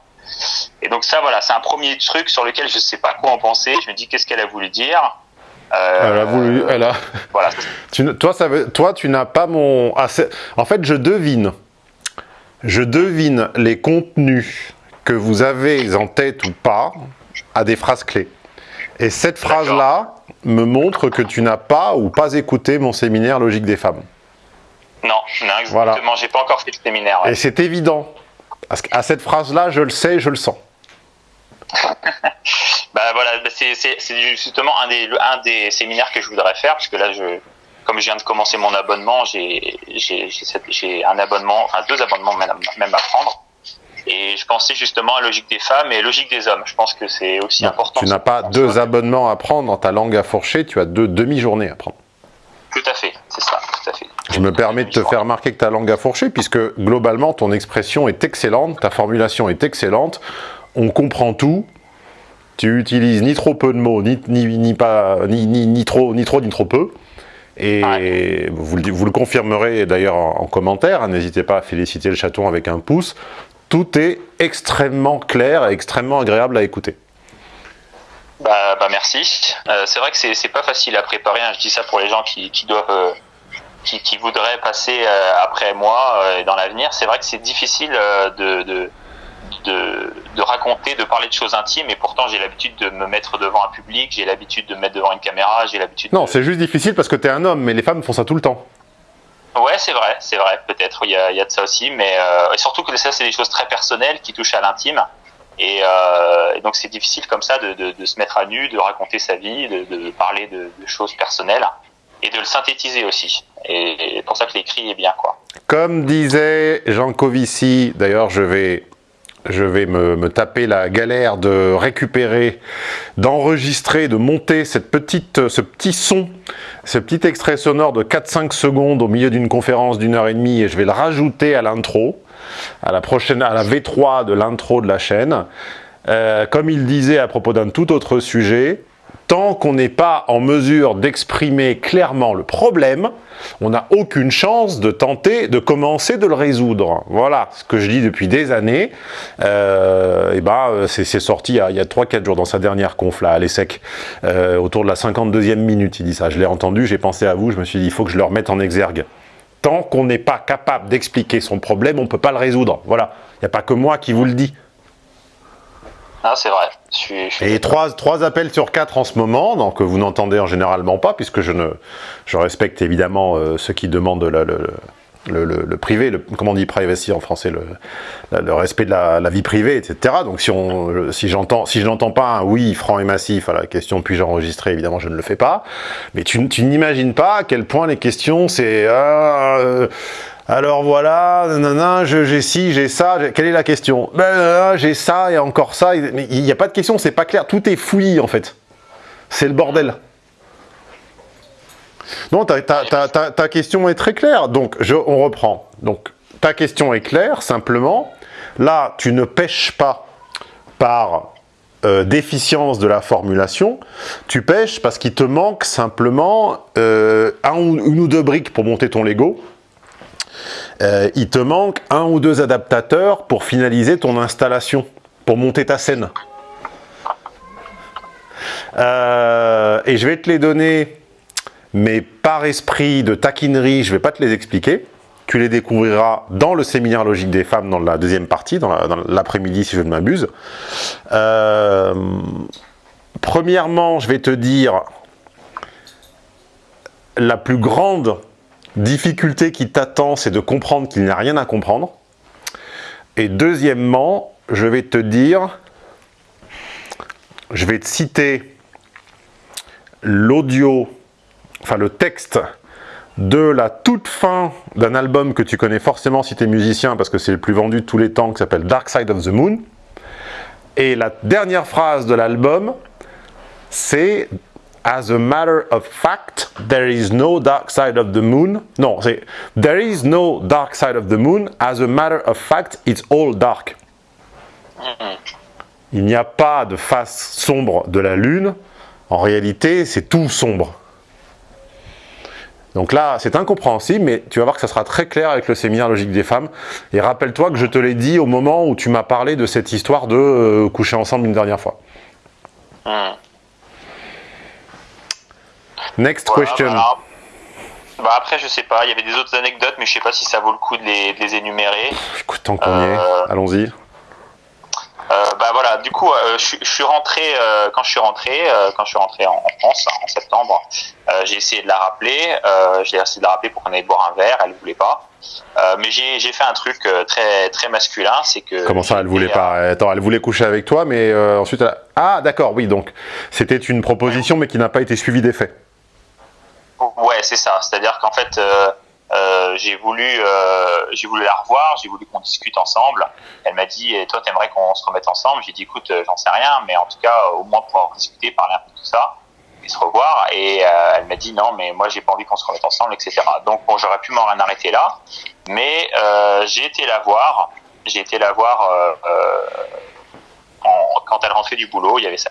Et donc ça, voilà, c'est un premier truc sur lequel je sais pas quoi en penser. Je me dis qu'est-ce qu'elle a voulu dire. Euh, elle a voulu, elle a. Voilà. tu, toi, ça veut, toi, tu n'as pas mon. Ah, en fait, je devine. Je devine les contenus que vous avez en tête ou pas à des phrases clés. Et cette phrase-là me montre que tu n'as pas ou pas écouté mon séminaire Logique des femmes. Non, non exactement. Voilà. J'ai pas encore fait le séminaire. Et c'est évident. Qu'à cette phrase-là, je le sais, je le sens. bah voilà, bah, c'est justement un des, un des séminaires que je voudrais faire, parce que là, je, comme je viens de commencer mon abonnement, j'ai un abonnement, enfin deux abonnements même à prendre. Et je pensais justement à Logique des femmes et Logique des hommes. Je pense que c'est aussi important. Tu n'as pas deux abonnements à prendre dans ta langue à fourcher, tu as deux demi-journées à prendre. Tout à fait, c'est ça, tout à fait. Je me permets de te faire remarquer que ta langue a fourché, puisque globalement, ton expression est excellente, ta formulation est excellente, on comprend tout, tu utilises ni trop peu de mots, ni, ni, ni pas, ni, ni, trop, ni trop, ni trop peu. Et vous, vous, le confirmerez d'ailleurs en, commentaire, n'hésitez pas à féliciter le chaton avec un pouce. Tout est extrêmement clair et extrêmement agréable à écouter. Bah, bah merci. Euh, c'est vrai que c'est pas facile à préparer. Hein. Je dis ça pour les gens qui, qui doivent, euh, qui, qui, voudraient passer euh, après moi euh, dans l'avenir. C'est vrai que c'est difficile euh, de, de, de, de, raconter, de parler de choses intimes. Et pourtant, j'ai l'habitude de me mettre devant un public. J'ai l'habitude de me mettre devant une caméra. J'ai l'habitude. Non, c'est juste difficile parce que tu es un homme, mais les femmes font ça tout le temps. Ouais, c'est vrai, c'est vrai. Peut-être il y y a de ça aussi, mais et surtout que ça, c'est des choses très personnelles qui touchent à l'intime. Et, euh, et, donc c'est difficile comme ça de, de, se mettre à nu, de raconter sa vie, de parler de, choses personnelles et de le synthétiser aussi. Et, pour ça que l'écrit est bien. quoi. Comme disait Jean Covici, d'ailleurs je vais, je vais me, me, taper la galère de récupérer, d'enregistrer, de monter cette petite, ce petit son, ce petit extrait sonore de 4-5 secondes au milieu d'une conférence d'une heure et demie et je vais le rajouter à l'intro à la prochaine, à la V3 de l'intro de la chaîne. Euh, comme il disait à propos d'un tout autre sujet, tant qu'on n'est pas en mesure d'exprimer clairement le problème, on n'a aucune chance de tenter de commencer de le résoudre. Voilà ce que je dis depuis des années. Euh, et ben, c'est sorti il y a, a 3-4 jours dans sa dernière conf à l'ESSEC, euh, autour de la 52e minute, il dit ça. Je l'ai entendu, j'ai pensé à vous, je me suis dit, il faut que je le remette en exergue. Tant qu'on n'est pas capable d'expliquer son problème, on ne peut pas le résoudre. Voilà. Il n'y a pas que moi qui vous le dis. Ah, c'est vrai. Et trois, trois appels sur quatre en ce moment, donc vous n'entendez en généralement pas, puisque je, ne, je respecte évidemment euh, ceux qui demandent le, le, le, privé, le, comment on dit privacy en français, le, respect de la, vie privée, etc. Donc si, on, si, si je n'entends pas un oui franc et massif à la question puis-je enregistrer, évidemment je ne le fais pas. Mais tu, tu n'imagines pas à quel point les questions c'est... Ah, euh, alors voilà, j'ai ci, j'ai ça, quelle est la question? Ben, J'ai ça et encore ça, il n'y a pas de question, c'est pas clair, tout est fouillis en fait. C'est le bordel. Non, ta, question est très claire, donc je, on reprend. Donc ta question est claire, simplement, là tu ne pêches pas par euh, déficience de la formulation, tu pêches parce qu'il te manque simplement euh, un une ou deux briques pour monter ton Lego, euh, il te manque un ou deux adaptateurs pour finaliser ton installation, pour monter ta scène. Euh, et je vais te les donner, mais par esprit de taquinerie, je ne vais pas te les expliquer. Tu les découvriras dans le séminaire logique des femmes, dans la deuxième partie, dans l'après-midi si je ne m'abuse. Euh, premièrement, je vais te dire la plus grande difficulté qui t'attend, c'est de comprendre qu'il n'y a rien à comprendre. Et deuxièmement, je vais te dire, je vais te citer l'audio, enfin le texte de la toute fin d'un album que tu connais forcément si tu es musicien, parce que c'est le plus vendu de tous les temps, qui s'appelle Dark Side of the Moon. Et la dernière phrase de l'album, c'est as a matter of fact, there is no dark side of the moon. Non, c'est there is no dark side of the moon. As a matter of fact, it's all dark. Il n'y a pas de face sombre de la lune. En réalité, c'est tout sombre. Donc là, c'est incompréhensible, mais tu vas voir que ça sera très clair avec le séminaire logique des femmes. Et rappelle-toi que je te l'ai dit au moment où tu m'as parlé de cette histoire de euh, coucher ensemble une dernière fois. Next question. Bah, après, je sais pas, il y avait des autres anecdotes, mais je sais pas si ça vaut le coup de les, énumérer. Écoute, tant qu'on y est, euh, allons-y. Euh, bah voilà, du coup, euh, je, suis rentré quand je suis rentré, quand je suis rentré en, France en septembre, j'ai essayé de la rappeler, j'ai essayé de la rappeler pour qu'on aille boire un verre, elle voulait pas. mais j'ai fait un truc très très masculin, c'est que. Comment ça, elle voulait pas? Attends, elle voulait coucher avec toi, mais ensuite, elle... ah d'accord, oui, donc c'était une proposition, mais qui n'a pas été suivie des faits. Ouais, c'est ça. C'est-à-dire qu'en fait, euh, euh, j'ai voulu, euh, j'ai voulu la revoir, j'ai voulu qu'on discute ensemble. Elle m'a dit, et toi, t'aimerais qu'on se remette ensemble? J'ai dit, écoute, j'en sais rien, mais en tout cas, au moins pouvoir discuter, parler un peu de tout ça et se revoir. Et elle m'a dit, non, mais moi, j'ai pas envie qu'on se remette ensemble, etc. Donc, bon, j'aurais pu m'en arrêter là, mais j'ai été la voir. J'ai été la voir quand elle rentrait du boulot. Il y avait ça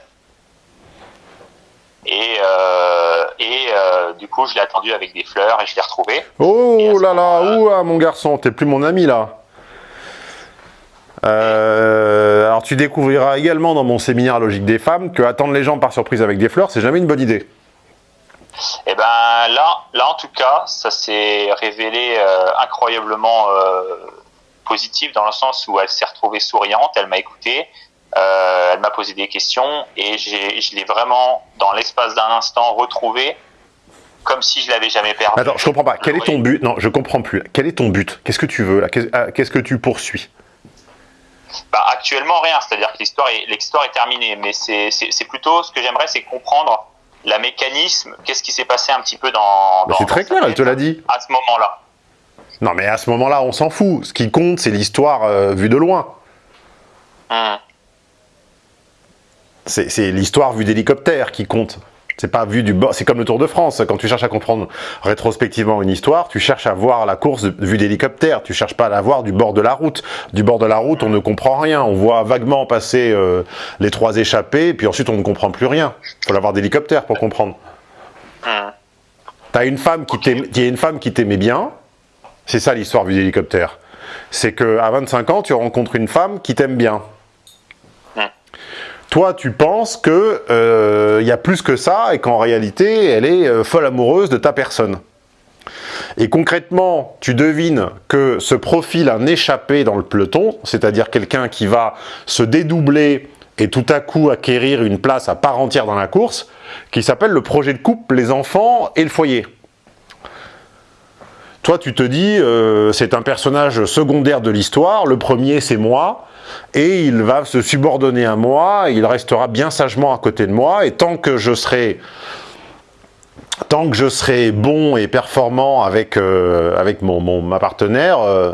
et, euh, et euh, du coup, je l'ai attendu avec des fleurs et je l'ai retrouvé. Oh là là, ouah, mon garçon, t'es plus mon ami là. Euh, alors tu découvriras également dans mon séminaire Logique des femmes que attendre les gens par surprise avec des fleurs, c'est jamais une bonne idée. Et eh ben là, là en tout cas, ça s'est révélé incroyablement positif dans le sens où elle s'est retrouvée souriante, elle m'a écouté, euh, elle m'a posé des questions et je l'ai vraiment, dans l'espace d'un instant, retrouvé comme si je l'avais jamais perdu. Attends, je comprends pas. Quel est ton but? Non, je comprends plus. Quel est ton but? Qu'est-ce que tu veux? Là euh, Qu'est-ce que tu poursuis? Bah, actuellement rien, c'est-à-dire que l'histoire est, l'histoire est terminée, mais c'est plutôt ce que j'aimerais, c'est comprendre la mécanisme, qu'est-ce qui s'est passé un petit peu dans. Bah, c'est très clair, elle te l'a dit. À ce moment-là. Non, mais à ce moment-là, on s'en fout. Ce qui compte, c'est l'histoire euh, vue de loin. Hum. C'est l'histoire vue d'hélicoptère qui compte. C'est pas vu du bord. C'est comme le Tour de France. Quand tu cherches à comprendre rétrospectivement une histoire, tu cherches à voir la course vue d'hélicoptère. Tu cherches pas à la voir du bord de la route. Du bord de la route, on ne comprend rien. On voit vaguement passer euh, les trois échappés, puis ensuite on ne comprend plus rien. Faut l'avoir d'hélicoptère pour comprendre. T'as une femme qui t'aimait, une femme qui t'aimait bien. C'est ça l'histoire vue d'hélicoptère. C'est que à 25 ans, tu rencontres une femme qui t'aime bien. Toi, tu penses qu'il euh, y a plus que ça et qu'en réalité, elle est euh, folle amoureuse de ta personne. et concrètement, tu devines que se profile un échappé dans le peloton, c'est-à-dire quelqu'un qui va se dédoubler et tout à coup acquérir une place à part entière dans la course, qui s'appelle le projet de couple, les enfants et le foyer. Toi, tu te dis, euh, c'est un personnage secondaire de l'histoire, le premier c'est moi, et il va se subordonner à moi, il restera bien sagement à côté de moi, et tant que je serai tant que je serai bon et performant avec, euh, avec mon, ma partenaire, euh,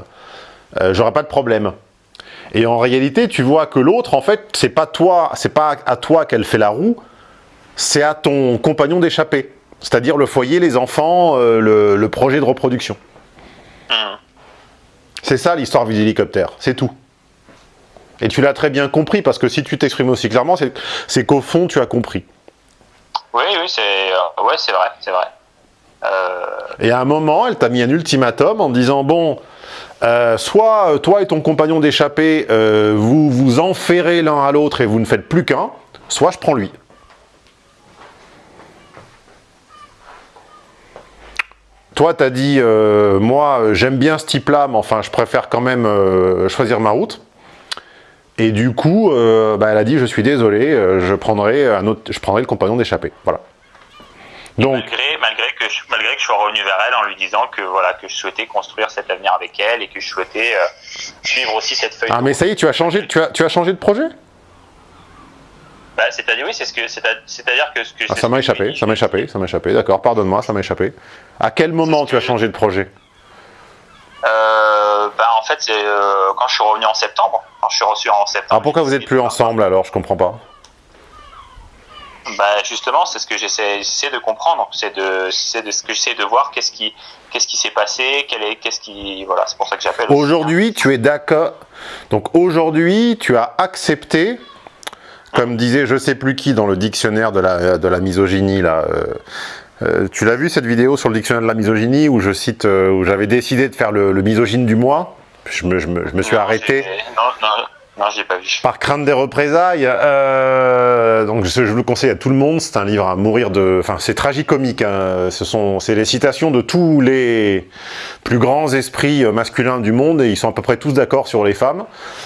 j'aurai pas de problème. Et en réalité, tu vois que l'autre, en fait, c'est pas toi, c'est pas à toi qu'elle fait la roue, c'est à ton compagnon d'échapper. C'est-à-dire le foyer, les enfants, le, le, projet de reproduction. Mmh. C'est ça l'histoire du hélicoptère, c'est tout. Et tu l'as très bien compris, parce que si tu t'exprimes aussi clairement, c'est qu'au fond, tu as compris. Oui, oui, c'est euh, ouais, vrai, c'est vrai. Euh... Et à un moment, elle t'a mis un ultimatum en disant, bon, euh, soit toi et ton compagnon d'échappée, euh, vous vous enferrez l'un à l'autre et vous ne faites plus qu'un, soit je prends lui. Toi, tu as dit, euh, moi, j'aime bien ce type-là, mais enfin, je préfère quand même euh, choisir ma route. Et du coup, euh, bah, elle a dit, je suis désolé, je, prendrai un autre, je prendrai le compagnon d'échappée. Voilà. Donc, malgré, malgré, que je, malgré que je sois revenu vers elle en lui disant que, voilà, que je souhaitais construire cet avenir avec elle et que je souhaitais suivre aussi cette feuille. Ah, mais ça y est, tu as changé, tu as, tu as changé de projet? Bah, c'est-à-dire oui, c'est ce que c'est-à-dire que ce que ah, ça m'a échappé, ça m'a échappé, ça m'a échappé. D'accord, pardonne-moi, ça m'a échappé. À quel moment tu as changé de projet euh, bah, en fait, c'est euh, quand je suis revenu en septembre. Quand je suis reçu en septembre. Alors pourquoi vous n'êtes plus ensemble alors? Je comprends pas. Bah justement, c'est ce que j'essaie de comprendre. C'est de, de ce que j'essaie de voir. Qu'est-ce qui, qu'est-ce qui s'est passé Quel est, qu'est-ce qui, voilà. C'est pour ça que j'appelle. Aujourd'hui, tu es d'accord. Donc aujourd'hui, tu as accepté, comme disait je sais plus qui dans le dictionnaire de la, de la misogynie là. Euh, euh, tu l'as vu cette vidéo sur le dictionnaire de la misogynie où je cite, euh, où j'avais décidé de faire le, le misogyne du mois? Je me, je me, je me suis arrêté. Non, non, non, pas vu. Par crainte des représailles. Euh, donc je, je, le conseille à tout le monde. C'est un livre à mourir de. Enfin, c'est tragicomique. Hein. Ce sont, c'est les citations de tous les plus grands esprits masculins du monde et ils sont à peu près tous d'accord sur les femmes.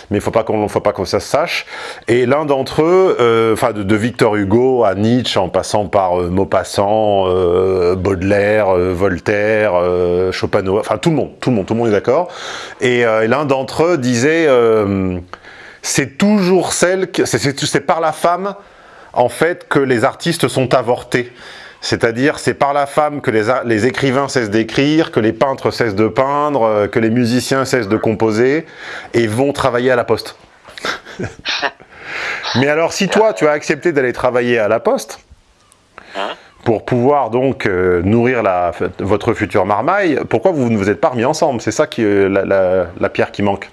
Mais il faut pas qu'on, faut pas ça sache. Et l'un d'entre eux, euh, enfin de, Victor Hugo à Nietzsche, en passant par euh, Maupassant, euh, Baudelaire, euh, Voltaire, euh, Schopenhauer, enfin tout le monde, tout le monde, tout le monde est d'accord. Et l'un d'entre eux disait c'est toujours celle, c'est par la femme, en fait, que les artistes sont avortés. C'est-à-dire, c'est par la femme que les, écrivains cessent d'écrire, que les peintres cessent de peindre, euh, que les musiciens cessent de composer, et vont travailler à la poste. Mais alors, si toi, tu as accepté d'aller travailler à la poste, pour pouvoir donc euh, nourrir votre future marmaille, pourquoi vous ne vous êtes pas remis ensemble? C'est ça qui la, la pierre qui manque.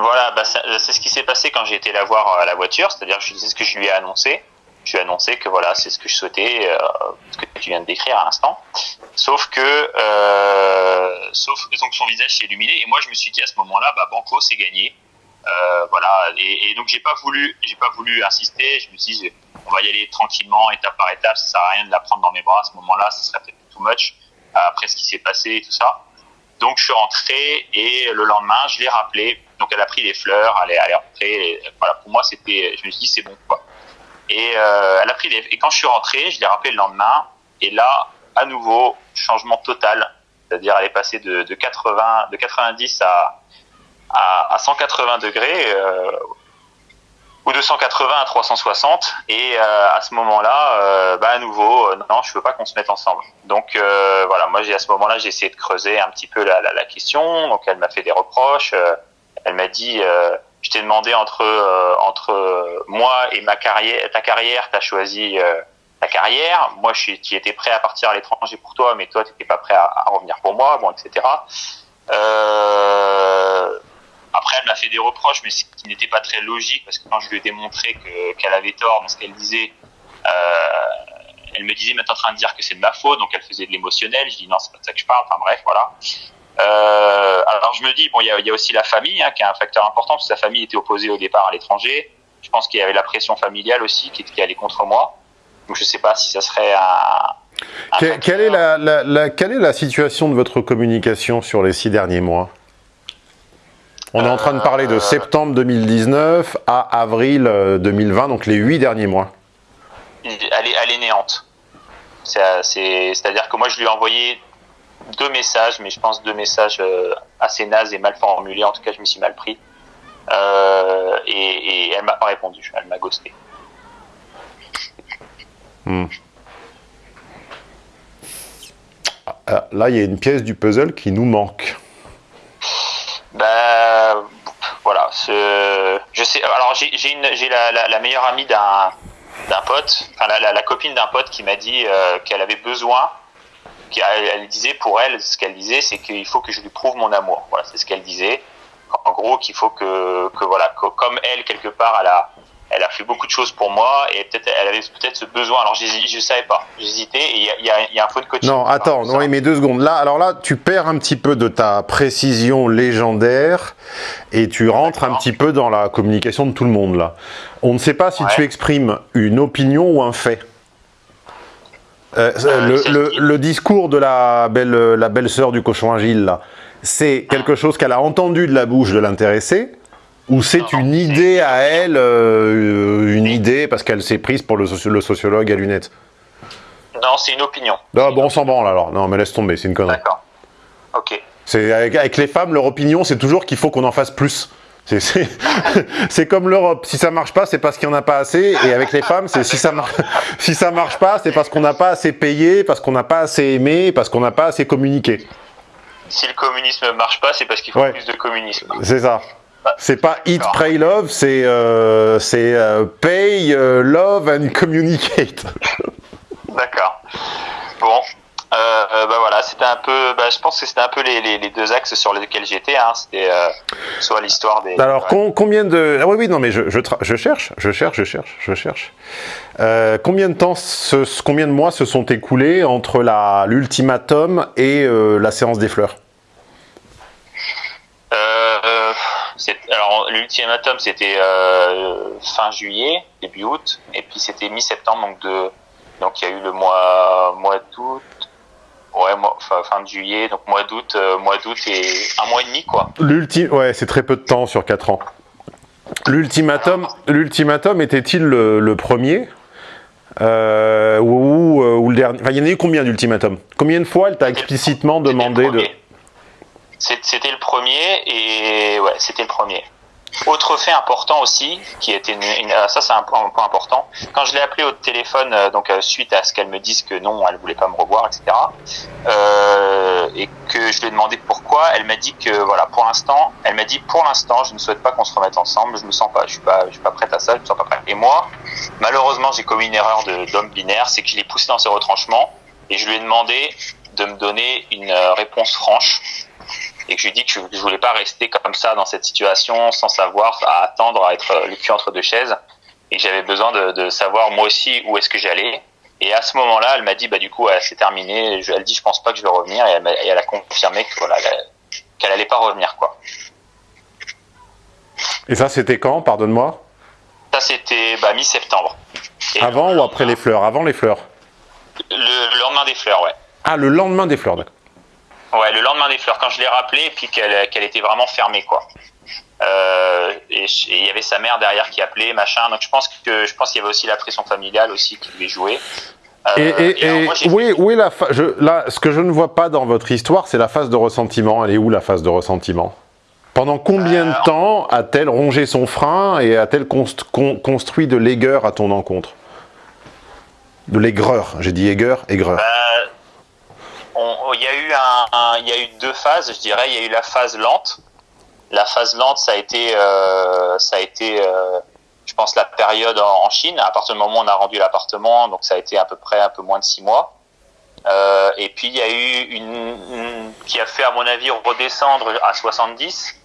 Euh, voilà, bah, c'est ce qui s'est passé quand j'ai été la voir à la voiture, c'est-à-dire que c'est ce que je lui ai annoncé. Je lui ai annoncé que voilà, c'est ce que je souhaitais, euh, ce que tu viens de décrire à l'instant. Sauf que, euh, sauf donc son visage s'est illuminé et moi je me suis dit à ce moment-là, bah Banco c'est gagné. Euh, voilà, et, donc j'ai pas voulu, j'ai pas voulu insister. Je me suis dit, on va y aller tranquillement, étape par étape. Ça sert à rien de la prendre dans mes bras à ce moment-là, ce serait peut-être too much après ce qui s'est passé et tout ça. Donc je suis rentré et le lendemain, je l'ai rappelé. Donc elle a pris les fleurs, elle est, elle rentrée. voilà, pour moi, c'était, je me suis dit c'est bon. Et euh, elle a pris et quand je suis rentré, je l'ai rappelé le lendemain. Et là, à nouveau, changement total. C'est-à-dire, elle est passée de, de 80, de 90 à, à, à 180 degrés. Euh, ou de 180 à 360 et euh, à ce moment-là euh, bah à nouveau non je veux pas qu'on se mette ensemble donc voilà moi à ce moment-là j'ai essayé de creuser un petit peu la, question donc elle m'a fait des reproches elle m'a dit euh, je t'ai demandé entre entre moi et ma carrière ta carrière t'as choisi ta carrière moi je étais prêt à partir à l'étranger pour toi mais toi t'étais pas prêt à, revenir pour moi bon etc euh, après, elle m'a fait des reproches, mais ce qui n'était pas très logique, parce que quand je lui ai démontré qu'elle qu avait tort dans ce qu'elle disait, euh, elle me disait, mais t'es en train de dire que c'est de ma faute, donc elle faisait de l'émotionnel. Je dis, non, c'est pas de ça que je parle. Enfin bref, voilà. Euh, alors je me dis, bon, il y a, y a, aussi la famille, hein, qui est un facteur important, parce que sa famille était opposée au départ à l'étranger. Je pense qu'il y avait la pression familiale aussi qui, qui allait contre moi. Donc je sais pas si ça serait un, quelle, est la, quelle est la situation de votre communication sur les six derniers mois? On est en train de parler de septembre 2019 à avril 2020, donc les huit derniers mois. Elle est, elle est néante. C'est-à-dire que moi, je lui ai envoyé deux messages, mais je pense deux messages euh, assez nazes et mal formulés. En tout cas, je m'y suis mal pris. Euh, et, et, elle m'a pas répondu. Elle m'a ghosté. Hmm. Ah, là, il y a une pièce du puzzle qui nous manque. Ben, voilà. Je sais. Alors, j'ai la, la, meilleure amie d'un d'un pote, enfin la, la, copine d'un pote qui m'a dit euh, qu'elle avait besoin, elle disait pour elle, ce qu'elle disait, c'est qu'il faut que je lui prouve mon amour. Voilà, c'est ce qu'elle disait. En gros, qu'il faut que, que voilà, comme elle quelque part, elle a, elle a fait beaucoup de choses pour moi et peut-être elle avait peut-être ce besoin. Alors je ne savais pas, j'hésitais et il y a, y a, un faux de coaching. Non, attends, non, mais deux secondes. Là, alors là, tu perds un petit peu de ta précision légendaire et tu rentres un petit peu dans la communication de tout le monde là. On ne sait pas si tu exprimes une opinion ou un fait. Euh, euh, le, le, le, discours de la belle, la belle sœur du cochon agile c'est quelque chose qu'elle a entendu de la bouche de l'intéressé ou c'est une idée à elle, euh, une idée parce qu'elle s'est prise pour le, sociologue à lunettes? Non, c'est une opinion. Non, bon, on s'en branle alors. Non, mais laisse tomber, c'est une connerie. D'accord. Ok. Avec, avec les femmes, leur opinion, c'est toujours qu'il faut qu'on en fasse plus. C'est comme l'Europe. Si ça marche pas, c'est parce qu'il n'y en a pas assez. Et avec les femmes, c'est si ça marche, si ça marche pas, c'est parce qu'on n'a pas assez payé, parce qu'on n'a pas assez aimé, parce qu'on n'a pas assez communiqué. Si le communisme ne marche pas, c'est parce qu'il faut plus de communisme. C'est ça. C'est pas eat, pray, love, c'est euh, euh, pay, euh, love and communicate. D'accord. Bon, bah voilà, c'était un peu, bah, je pense que c'était un peu les, les, deux axes sur lesquels j'étais. Hein. C'était soit l'histoire des. Alors combien de, ah oui oui non mais je, je, je, cherche, je cherche, je cherche, je cherche. combien de temps, ce, combien de mois se sont écoulés entre la l'ultimatum et la séance des fleurs? Alors l'ultimatum c'était euh, fin juillet, début août, et puis c'était mi-septembre, donc de donc il y a eu le mois mois d'août, ouais fin de juillet, donc mois d'août, euh, mois d'août et un mois et demi quoi. L'ultime, ouais, c'est très peu de temps sur quatre ans. L'ultimatum, l'ultimatum était-il le, premier? Euh, ou, ou, le dernier? Enfin, il y en a eu combien d'ultimatums? Combien de fois elle t'a explicitement demandé de c'était le premier et ouais, c'était le premier. Autre fait important aussi, qui était une, ah, ça c'est un point, important. Quand je l'ai appelé au téléphone, euh, donc euh, suite à ce qu'elle me dise que non, elle voulait pas me revoir, etc. Euh, et que je lui ai demandé pourquoi, elle m'a dit que voilà, pour l'instant, elle m'a dit pour l'instant, je ne souhaite pas qu'on se remette ensemble. Je me sens pas, je suis pas, je suis pas prête à ça, je me sens pas prête. Et moi, malheureusement, j'ai commis une erreur d'homme binaire, c'est je l'ai poussé dans ses retranchements et je lui ai demandé de me donner une réponse franche et que je lui dis que je, ne voulais pas rester comme ça dans cette situation sans savoir, à attendre, à être le cul entre deux chaises, et que j'avais besoin de, savoir moi aussi où est-ce que j'allais. Et à ce moment-là, elle m'a dit, bah du coup, c'est terminé. elle dit, je pense pas que je vais revenir, et elle, a, confirmé que voilà, qu'elle allait pas revenir, quoi. Et ça, c'était quand, pardonne-moi Ça, c'était bah, mi-septembre. Avant ou après les fleurs? Avant les fleurs? Le, lendemain des fleurs, ouais. Ah, le lendemain des fleurs, d'accord. Ouais, le lendemain des fleurs, quand je l'ai rappelé, puis qu'elle était vraiment fermée, quoi. Euh, et il y avait sa mère derrière qui appelait, machin. Donc je pense que je pense qu'il y avait aussi la pression familiale aussi qui devait jouer. Euh, et, et, oui, oui, la je, là, ce que je ne vois pas dans votre histoire, c'est la phase de ressentiment. Elle est où la phase de ressentiment? Pendant combien de temps a-t-elle rongé son frein et a-t-elle construit de l'aigueur à ton encontre? De l'aigreur, j'ai dit aigreur, aigreur. Bah, il y a eu un, il y a eu deux phases, je dirais. Il y a eu la phase lente. La phase lente, ça a été, euh, ça a été, euh, je pense, la période en, Chine. À partir du moment où on a rendu l'appartement, donc ça a été à peu près un peu moins de six mois. Euh, et puis il y a eu une, qui a fait, à mon avis, redescendre à 70.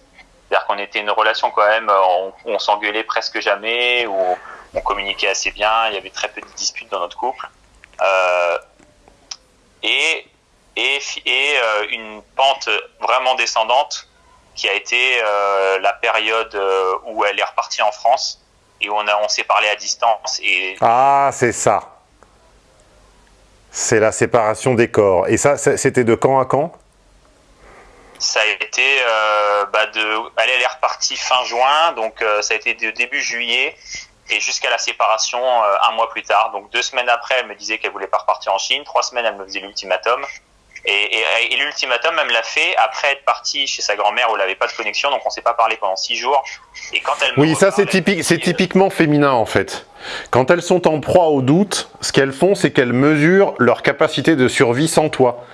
C'est-à-dire qu'on était une relation quand même, on, on s'engueulait presque jamais, où on communiquait assez bien, il y avait très peu de disputes dans notre couple. Euh, et et, euh, une pente vraiment descendante qui a été euh, la période euh, où elle est repartie en France et où on, on s'est parlé à distance. Et... Ah, c'est ça. C'est la séparation des corps. Et ça, c'était de quand à quand? Ça a été euh, bah de elle est repartie fin juin donc euh, ça a été de début juillet et jusqu'à la séparation euh, un mois plus tard donc deux semaines après elle me disait qu'elle voulait pas repartir en Chine trois semaines elle me faisait l'ultimatum et, et, et l'ultimatum, elle me l'a fait après être partie chez sa grand-mère où elle n'avait pas de connexion, donc on s'est pas parlé pendant six jours. Et quand elle oui, ça c'est typique, c'est typiquement féminin en fait. Quand elles sont en proie au doute, ce qu'elles font, c'est qu'elles mesurent leur capacité de survie sans toi.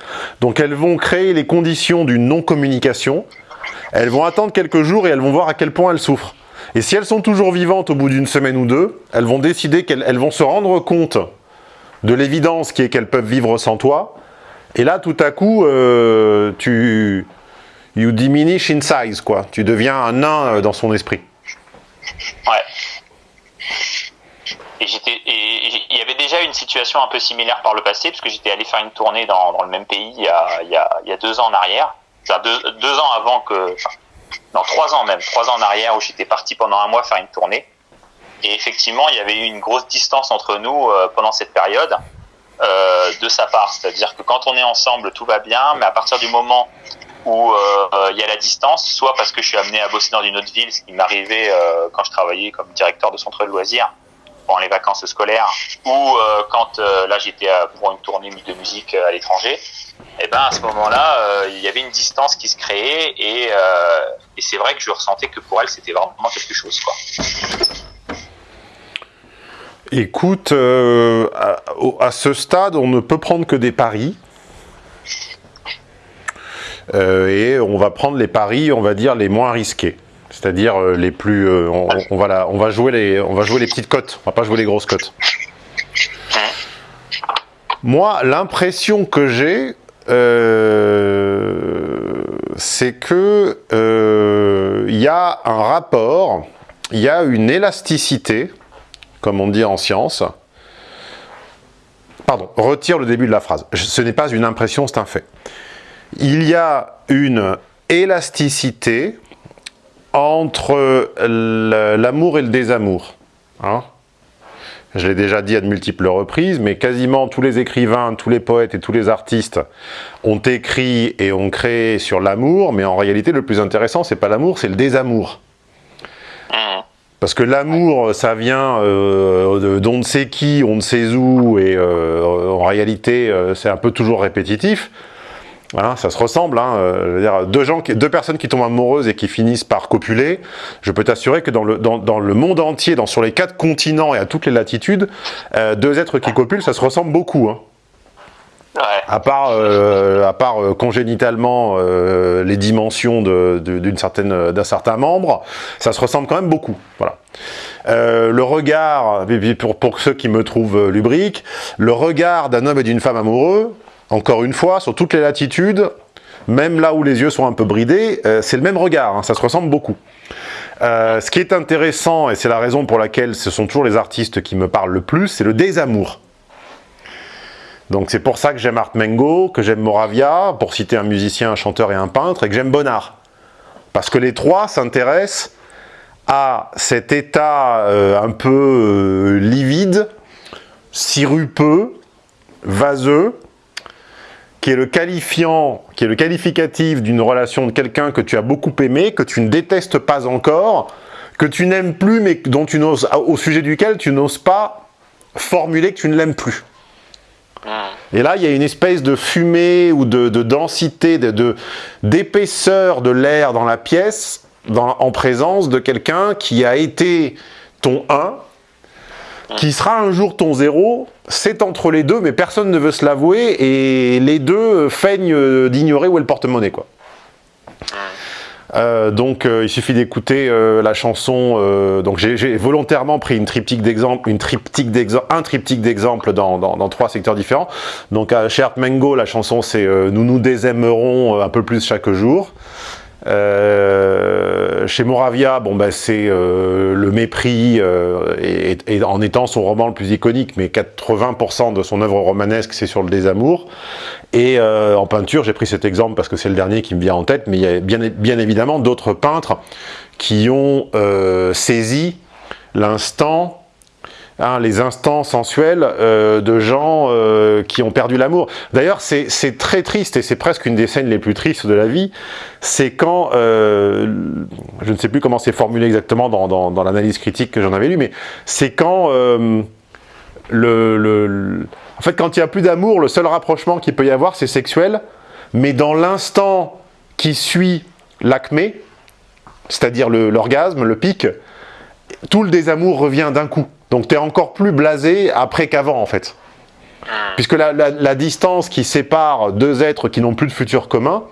Donc elles vont créer les conditions d'une non-communication, elles vont attendre quelques jours et elles vont voir à quel point elles souffrent. Et si elles sont toujours vivantes au bout d'une semaine ou deux, elles vont décider qu'elles vont se rendre compte de l'évidence qui est qu'elles peuvent vivre sans toi, et là, tout à coup, euh, tu... You diminish in size, quoi. Tu deviens un nain euh, dans son esprit. Ouais. Et il y avait déjà une situation un peu similaire par le passé, parce que j'étais allé faire une tournée dans, le même pays il y, a, deux ans en arrière. Deux, deux ans avant que... non, trois ans même. Trois ans en arrière où j'étais parti pendant un mois faire une tournée. Et effectivement, il y avait eu une grosse distance entre nous euh, pendant cette période. Euh, de sa part. C'est-à-dire que quand on est ensemble, tout va bien, mais à partir du moment où euh, il y a la distance, soit parce que je suis amené à bosser dans une autre ville, ce qui m'arrivait euh, quand je travaillais comme directeur de centre de loisirs pendant les vacances scolaires, ou quand là j'étais pour une tournée de musique à l'étranger, et eh ben à ce moment-là, il y avait une distance qui se créait et, et c'est vrai que je ressentais que pour elle c'était vraiment quelque chose quoi. Écoute, euh, à, ce stade, on ne peut prendre que des paris. Euh, et on va prendre les paris, on va dire, les moins risqués. C'est-à-dire euh, les plus... On, va on, va jouer les, on va jouer les petites cotes, on va pas jouer les grosses cotes. Moi, l'impression que j'ai, c'est que il y a un rapport, il y a une élasticité comme on dit en science. Pardon, retire le début de la phrase. Ce n'est pas une impression, c'est un fait. Il y a une élasticité entre l'amour et le désamour. Hein. je l'ai déjà dit à de multiples reprises, mais quasiment tous les écrivains, tous les poètes et tous les artistes ont écrit et ont créé sur l'amour, mais en réalité, le plus intéressant, c'est pas l'amour, c'est le désamour. Parce que l'amour, ça vient euh, d'on ne sait qui, on ne sait où, et euh, en réalité, euh, c'est un peu toujours répétitif. Voilà, ça se ressemble. Hein, je veux dire, deux, gens, deux personnes qui tombent amoureuses et qui finissent par copuler, je peux t'assurer que dans le, dans, dans, le monde entier, dans, sur les quatre continents et à toutes les latitudes, deux êtres qui copulent, ça se ressemble beaucoup. Hein. À part, euh, euh, congénitalement euh, les dimensions d'un certain membre, ça se ressemble quand même beaucoup. Voilà. le regard, pour, pour ceux qui me trouvent lubrique, le regard d'un homme et d'une femme amoureux, encore une fois, sur toutes les latitudes, même là où les yeux sont un peu bridés, c'est le même regard, hein, ça se ressemble beaucoup. ce qui est intéressant, et c'est la raison pour laquelle ce sont toujours les artistes qui me parlent le plus, c'est le désamour. Donc c'est pour ça que j'aime Art Mengo, que j'aime Moravia, pour citer un musicien, un chanteur et un peintre, et que j'aime Bonnard. Parce que les trois s'intéressent à cet état euh, un peu euh, livide, sirupeux, vaseux, qui est le qualifiant, qui est le qualificatif d'une relation de quelqu'un que tu as beaucoup aimé, que tu ne détestes pas encore, que tu n'aimes plus, mais dont tu n'oses, au sujet duquel tu n'oses pas formuler que tu ne l'aimes plus. Et là, il y a une espèce de fumée ou de, densité, d'épaisseur de, de l'air dans la pièce, en présence de quelqu'un qui a été ton 1, qui sera un jour ton 0, c'est entre les deux, mais personne ne veut se l'avouer, et les deux feignent d'ignorer où est le porte-monnaie, quoi. Euh, donc euh, il suffit d'écouter euh, la chanson. donc j'ai volontairement pris une triptyque d'exemple, une triptyque d'exemple, un triptyque d'exemple dans, dans, dans, trois secteurs différents. Donc à Cher Mengo, la chanson c'est Nous nous désaimerons un peu plus chaque jour. Euh, chez Moravia, bon bah, c'est euh, le mépris, euh, et, en étant son roman le plus iconique, mais 80% de son œuvre romanesque, c'est sur le désamour. Et en peinture, j'ai pris cet exemple parce que c'est le dernier qui me vient en tête, mais il y a bien évidemment d'autres peintres qui ont saisi l'instant Hein, les instants sensuels euh, de gens euh, qui ont perdu l'amour. D'ailleurs, c'est très triste, et c'est presque une des scènes les plus tristes de la vie, c'est quand, euh, je ne sais plus comment c'est formulé exactement dans, l'analyse critique que j'en avais lu, mais c'est quand, en fait, quand il n'y a plus d'amour, le seul rapprochement qu'il peut y avoir, c'est sexuel, mais dans l'instant qui suit l'acmé, c'est-à-dire l'orgasme, le pic, tout le désamour revient d'un coup. Donc tu es encore plus blasé après qu'avant en fait. Puisque la, distance qui sépare deux êtres qui n'ont plus de futur commun,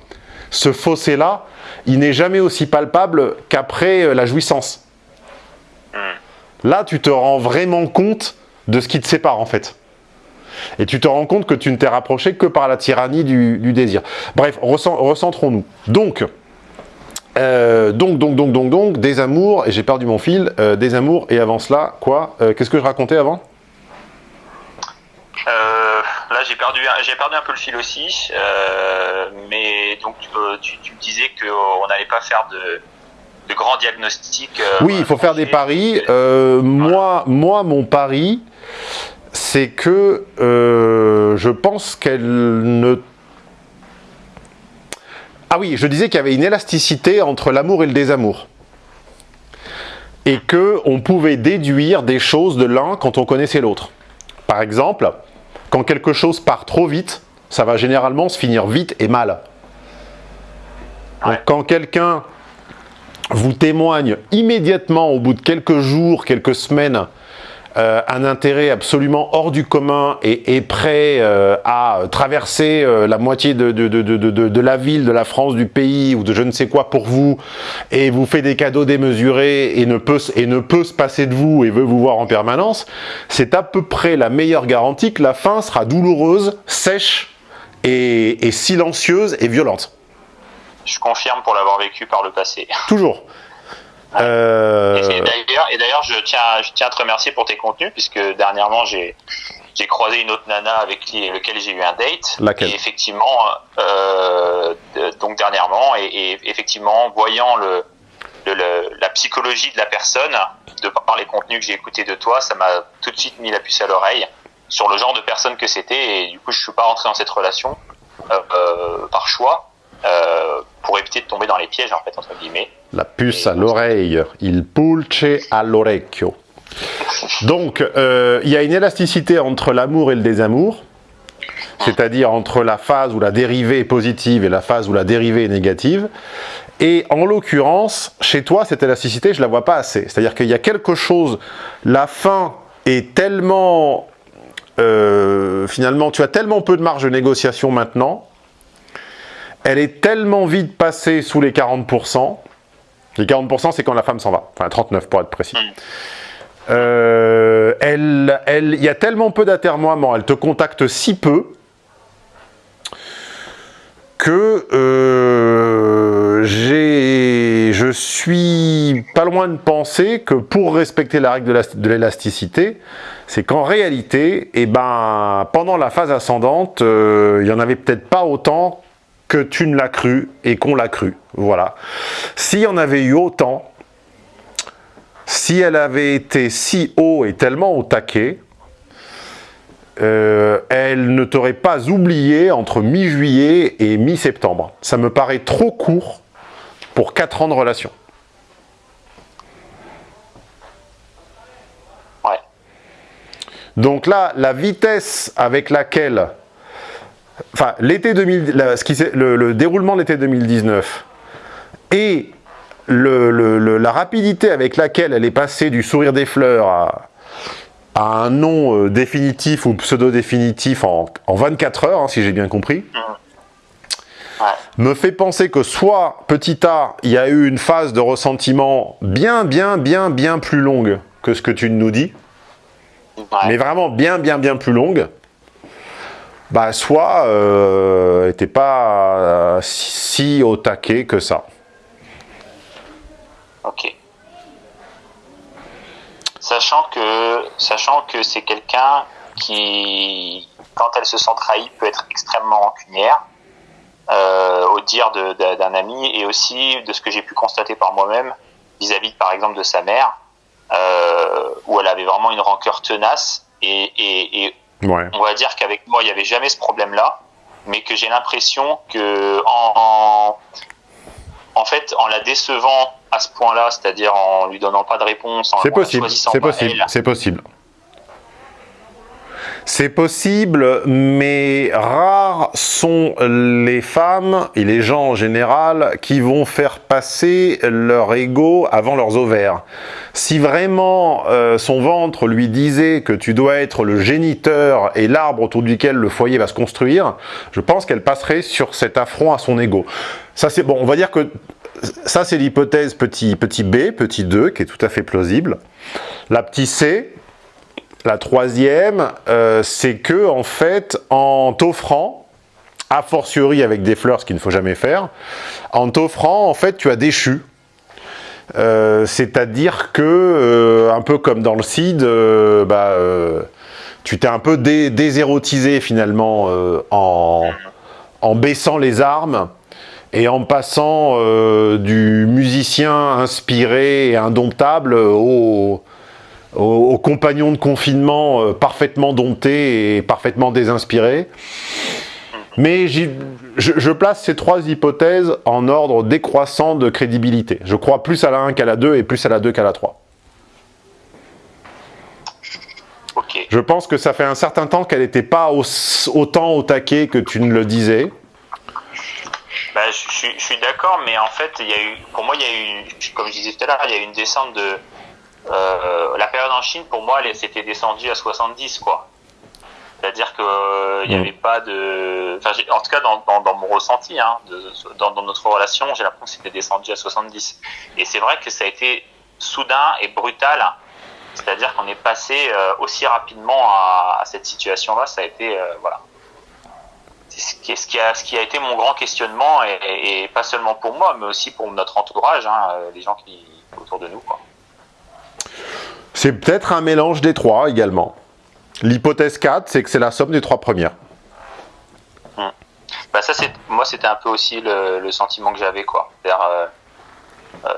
ce fossé-là, il n'est jamais aussi palpable qu'après euh, la jouissance. Là, tu te rends vraiment compte de ce qui te sépare en fait. Et tu te rends compte que tu ne t'es rapproché que par la tyrannie du, désir. Bref, recentrons-nous. Donc, euh, donc, donc, donc, donc, donc, des amours, et j'ai perdu mon fil, euh, des amours, et avant cela, quoi euh, Qu'est-ce que je racontais avant? Là, j'ai perdu, j'ai perdu un peu le fil aussi, mais donc tu, tu, me disais qu'on n'allait pas faire de, de grands diagnostics. oui, il faut faire des paris. moi, moi, mon pari, c'est que je pense qu'elle ne ah oui, je disais qu'il y avait une élasticité entre l'amour et le désamour. Et qu'on pouvait déduire des choses de l'un quand on connaissait l'autre. Par exemple, quand quelque chose part trop vite, ça va généralement se finir vite et mal. quand quelqu'un vous témoigne immédiatement au bout de quelques jours, quelques semaines, euh, un intérêt absolument hors du commun et est prêt euh, à traverser euh, la moitié de, de, de, de, la ville, de la France, du pays ou de je ne sais quoi pour vous et vous fait des cadeaux démesurés et ne peut, et ne peut se passer de vous et veut vous voir en permanence, c'est à peu près la meilleure garantie que la fin sera douloureuse, sèche et, et silencieuse et violente. Je confirme pour l'avoir vécu par le passé. Toujours. Euh... Et d'ailleurs, je tiens, je tiens à te remercier pour tes contenus, puisque dernièrement, j'ai j'ai croisé une autre nana avec qui, lequel j'ai eu un date. Laquelle Et effectivement, euh, donc dernièrement, et, effectivement, voyant le, le, la psychologie de la personne, de par les contenus que j'ai écoutés de toi, ça m'a tout de suite mis la puce à l'oreille sur le genre de personne que c'était, et du coup, je suis pas rentré dans cette relation euh, euh par choix. Euh, pour éviter de tomber dans les pièges, en fait, entre guillemets. La puce à l'oreille, il pulce all'orecchio. Donc, euh, il y a une élasticité entre l'amour et le désamour, c'est-à-dire entre la phase où la dérivée est positive et la phase où la dérivée est négative. Et en l'occurrence, chez toi, cette élasticité, je la vois pas assez. C'est-à-dire qu'il y a quelque chose, la fin est tellement... Euh, finalement, tu as tellement peu de marge de négociation maintenant elle est tellement vite passée sous les 40%. Les 40%, c'est quand la femme s'en va. Enfin, 39 pour être précis. Euh, il y a tellement peu d'atermoiements, elle te contacte si peu que euh, je suis pas loin de penser que pour respecter la règle de l'élasticité, c'est qu'en réalité, eh ben, pendant la phase ascendante, euh, il n'y en avait peut-être pas autant que tu ne l'as cru et qu'on l'a cru. Voilà. S'il y en avait eu autant, si elle avait été si haut et tellement au taquet, euh, elle ne t'aurait pas oublié entre mi-juillet et mi-septembre. Ça me paraît trop court pour 4 ans de relation. Ouais. Donc là, la vitesse avec laquelle enfin, l'été 2000, le, déroulement de l'été 2019 et la rapidité avec laquelle elle est passée du sourire des fleurs à, un nom euh, définitif ou pseudo-définitif en, 24 heures, hein, si j'ai bien compris, me fait penser que soit, petit a, il y a eu une phase de ressentiment bien, bien, bien, bien plus longue que ce que tu nous dis, mais vraiment bien, bien, bien plus longue, bah, soit euh, n'était pas euh, si au taquet que ça. Ok. Sachant que, sachant que c'est quelqu'un qui, quand elle se sent trahie, peut être extrêmement rancunière, euh, au dire d'un ami, et aussi de ce que j'ai pu constater par moi-même, vis-à-vis par exemple de sa mère, où elle avait vraiment une rancœur tenace. Et, et, on va dire qu'avec moi, il n'y avait jamais ce problème-là, mais que j'ai l'impression que en, en, fait, en la décevant à ce point-là, c'est-à-dire en lui donnant pas de réponse, en, c'est possible, c'est possible, c'est possible. C'est possible, mais rares sont les femmes et les gens en général qui vont faire passer leur ego avant leurs ovaires. Si vraiment euh, son ventre lui disait que tu dois être le géniteur et l'arbre autour duquel le foyer va se construire, je pense qu'elle passerait sur cet affront à son ego. Ça c'est bon, on va dire que ça c'est l'hypothèse petit, petit b, petit 2, qui est tout à fait plausible. La petite c, la troisième, euh, c'est que en fait, en t'offrant, a fortiori avec des fleurs, ce qu'il ne faut jamais faire, en t'offrant, en fait, tu as déchu. Euh, c'est-à-dire que, euh, un peu comme dans le CID, bah, tu t'es un peu désérotisé finalement en, en, baissant les armes et en passant du musicien inspiré et indomptable au, aux, compagnons de confinement euh, parfaitement domptés et parfaitement désinspirés. Mais je, place ces trois hypothèses en ordre décroissant de crédibilité. Je crois plus à la 1 qu'à la 2 et plus à la 2 qu'à la 3. Je pense que ça fait un certain temps qu'elle n'était pas autant au taquet que tu ne le disais. Bah, je, suis d'accord, mais en fait, il y a eu, pour moi, il y a eu, comme je disais tout à l'heure, il y a eu une descente de, euh, la période en Chine, pour moi, c'était descendu à 70, quoi. C'est-à-dire qu'il n'y mm. avait pas de... Enfin, en tout cas, dans, dans, mon ressenti, hein, dans, dans, notre relation, j'ai l'impression que c'était descendu à 70. Et c'est vrai que ça a été soudain et brutal. C'est-à-dire qu'on est passé euh, aussi rapidement à, cette situation-là. Ça a été... Euh, voilà. C'est ce qui, ce, qui a, ce qui a été mon grand questionnement, et, et, pas seulement pour moi, mais aussi pour notre entourage, hein, les gens qui autour de nous. Quoi. C'est peut-être un mélange des trois également. L'hypothèse 4, c'est que c'est la somme des trois premières. Hmm. Bah ça, moi, c'était un peu aussi le, sentiment que j'avais, quoi. Euh, euh,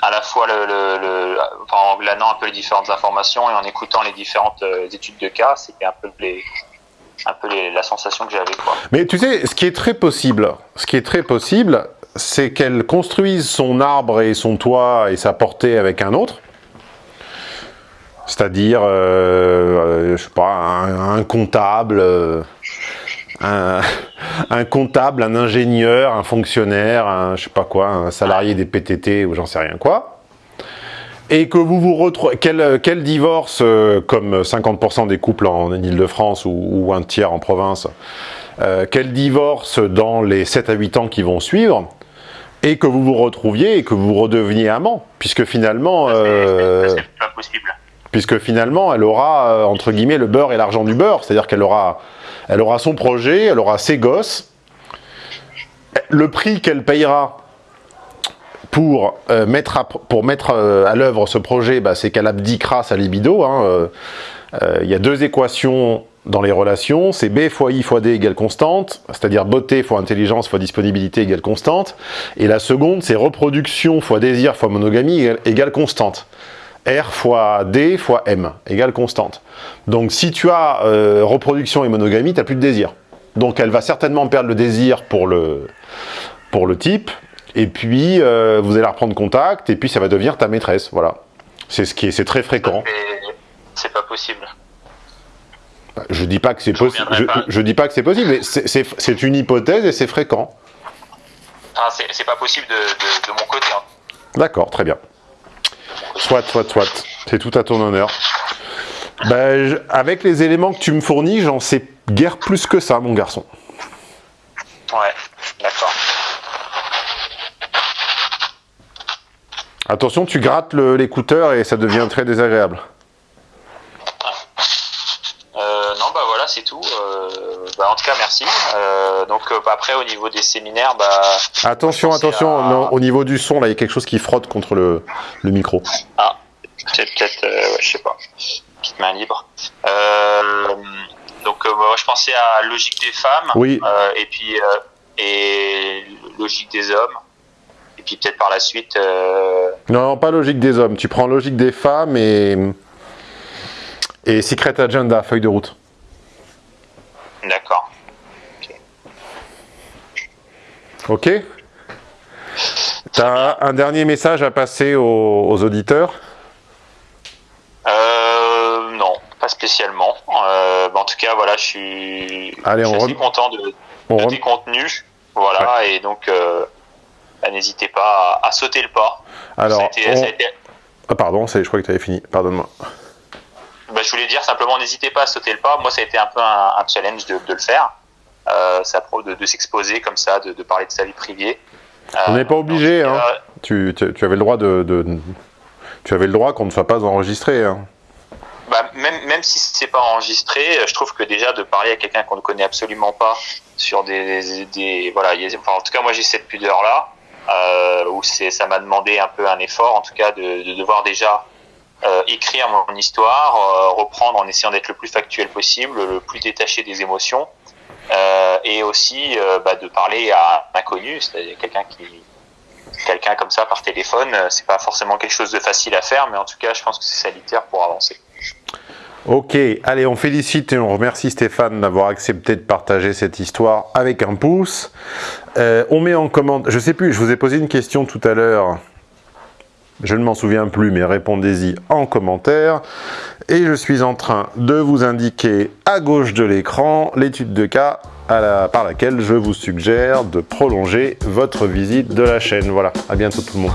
à la fois le, en glanant un peu les différentes informations et en écoutant les différentes euh, études de cas, c'était un peu les, un peu la sensation que j'avais. Mais tu sais, ce qui est très possible, ce qui est très possible, c'est qu'elle construise son arbre et son toit et sa portée avec un autre, c'est-à-dire, euh, euh, je sais pas, un, comptable, euh, un, comptable, un ingénieur, un fonctionnaire, un, je sais pas quoi, un salarié des PTT ou j'en sais rien quoi, et que vous vous retrouvez, quel, divorce, comme 50% des couples en Ile-de-France ou, un tiers en province, quel divorce dans les 7 à 8 ans qui vont suivre, et que vous vous retrouviez et que vous redeveniez amant, puisque finalement... c'est pas possible puisque finalement, elle aura, euh, entre guillemets, le beurre et l'argent du beurre, c'est-à-dire qu'elle aura, elle aura son projet, elle aura ses gosses, le prix qu'elle payera pour euh, mettre à, pour mettre euh, à l'œuvre ce projet, bah, c'est qu'elle abdiquera sa libido. Hein, il y a deux équations dans les relations, c'est B fois I fois D égale constante, c'est-à-dire beauté fois intelligence fois disponibilité égale constante, et la seconde, c'est reproduction fois désir fois monogamie égale constante. R fois D fois M égale constante. Donc si tu as euh, reproduction et monogamie, tu n'as plus de désir. Donc elle va certainement perdre le désir pour le, pour le type, et puis euh, vous allez reprendre contact, et puis ça va devenir ta maîtresse, voilà. C'est ce qui est, c'est très fréquent. C'est pas possible. Bah, je dis pas que c'est possible. Je, dis pas que c'est possible, mais c'est une hypothèse et c'est fréquent. Ah, c'est pas possible de, mon côté. Hein. D'accord, très bien. Soit, soit, soit. C'est tout à ton honneur. Ben, avec les éléments que tu me fournis, j'en sais guère plus que ça, mon garçon. Ouais, d'accord. Attention, tu grattes l'écouteur et ça devient très désagréable. Euh, non, bah voilà, c'est tout. Euh, bah, en tout cas, merci. Euh, donc bah, après, au niveau des séminaires, bah... Attention, attention, au niveau du son, là, il y a quelque chose qui frotte contre le, le micro. Ah, c'est peut-être, ouais, je sais pas, petite main libre. donc moi, je pensais à logique des femmes, oui. et puis et logique des hommes puis peut-être par la suite... Euh, non, pas logique des hommes. Tu prends logique des femmes et... Et Secret Agenda, feuille de route. D'accord. Ok. Tu as un dernier message à passer aux, auditeurs? Euh, Non, pas spécialement. Euh, en tout cas, voilà, je suis, Allez, assez content de, de tes contenus. Voilà, et donc, euh, bah, n'hésitez pas à, sauter le pas. Alors, ah, pardon, je crois que tu avais fini, pardonne-moi. Bah, je voulais dire simplement, n'hésitez pas à sauter le pas. Moi, ça a été un peu un, challenge de, le faire. Euh, de, de s'exposer comme ça, de, parler de sa vie privée. On n'est pas euh, obligé. Hein. Tu, tu, avais le droit de, tu avais le droit qu'on ne soit pas enregistré. Hein. Bah, même, même si c'est pas enregistré, je trouve que déjà de parler à quelqu'un qu'on ne connaît absolument pas sur des, des, voilà, en tout cas moi j'ai cette pudeur là euh, où c'est ça m'a demandé un peu un effort en tout cas de, de devoir déjà euh, écrire mon histoire, euh, reprendre en essayant d'être le plus factuel possible, le plus détaché des émotions, euh, et aussi euh, bah, de parler à un inconnu, c'est-à-dire quelqu'un qui quelqu'un comme ça par téléphone, c'est pas forcément quelque chose de facile à faire, mais en tout cas, je pense que c'est salutaire pour avancer. Ok, allez, on félicite et on remercie Stéphane d'avoir accepté de partager cette histoire avec un pouce. Euh, on met en commande, je sais plus, je vous ai posé une question tout à l'heure je ne m'en souviens plus, mais répondez-y en commentaire. Et je suis en train de vous indiquer à gauche de l'écran l'étude de cas par laquelle je vous suggère de prolonger votre visite de la chaîne. Voilà, à bientôt tout le monde.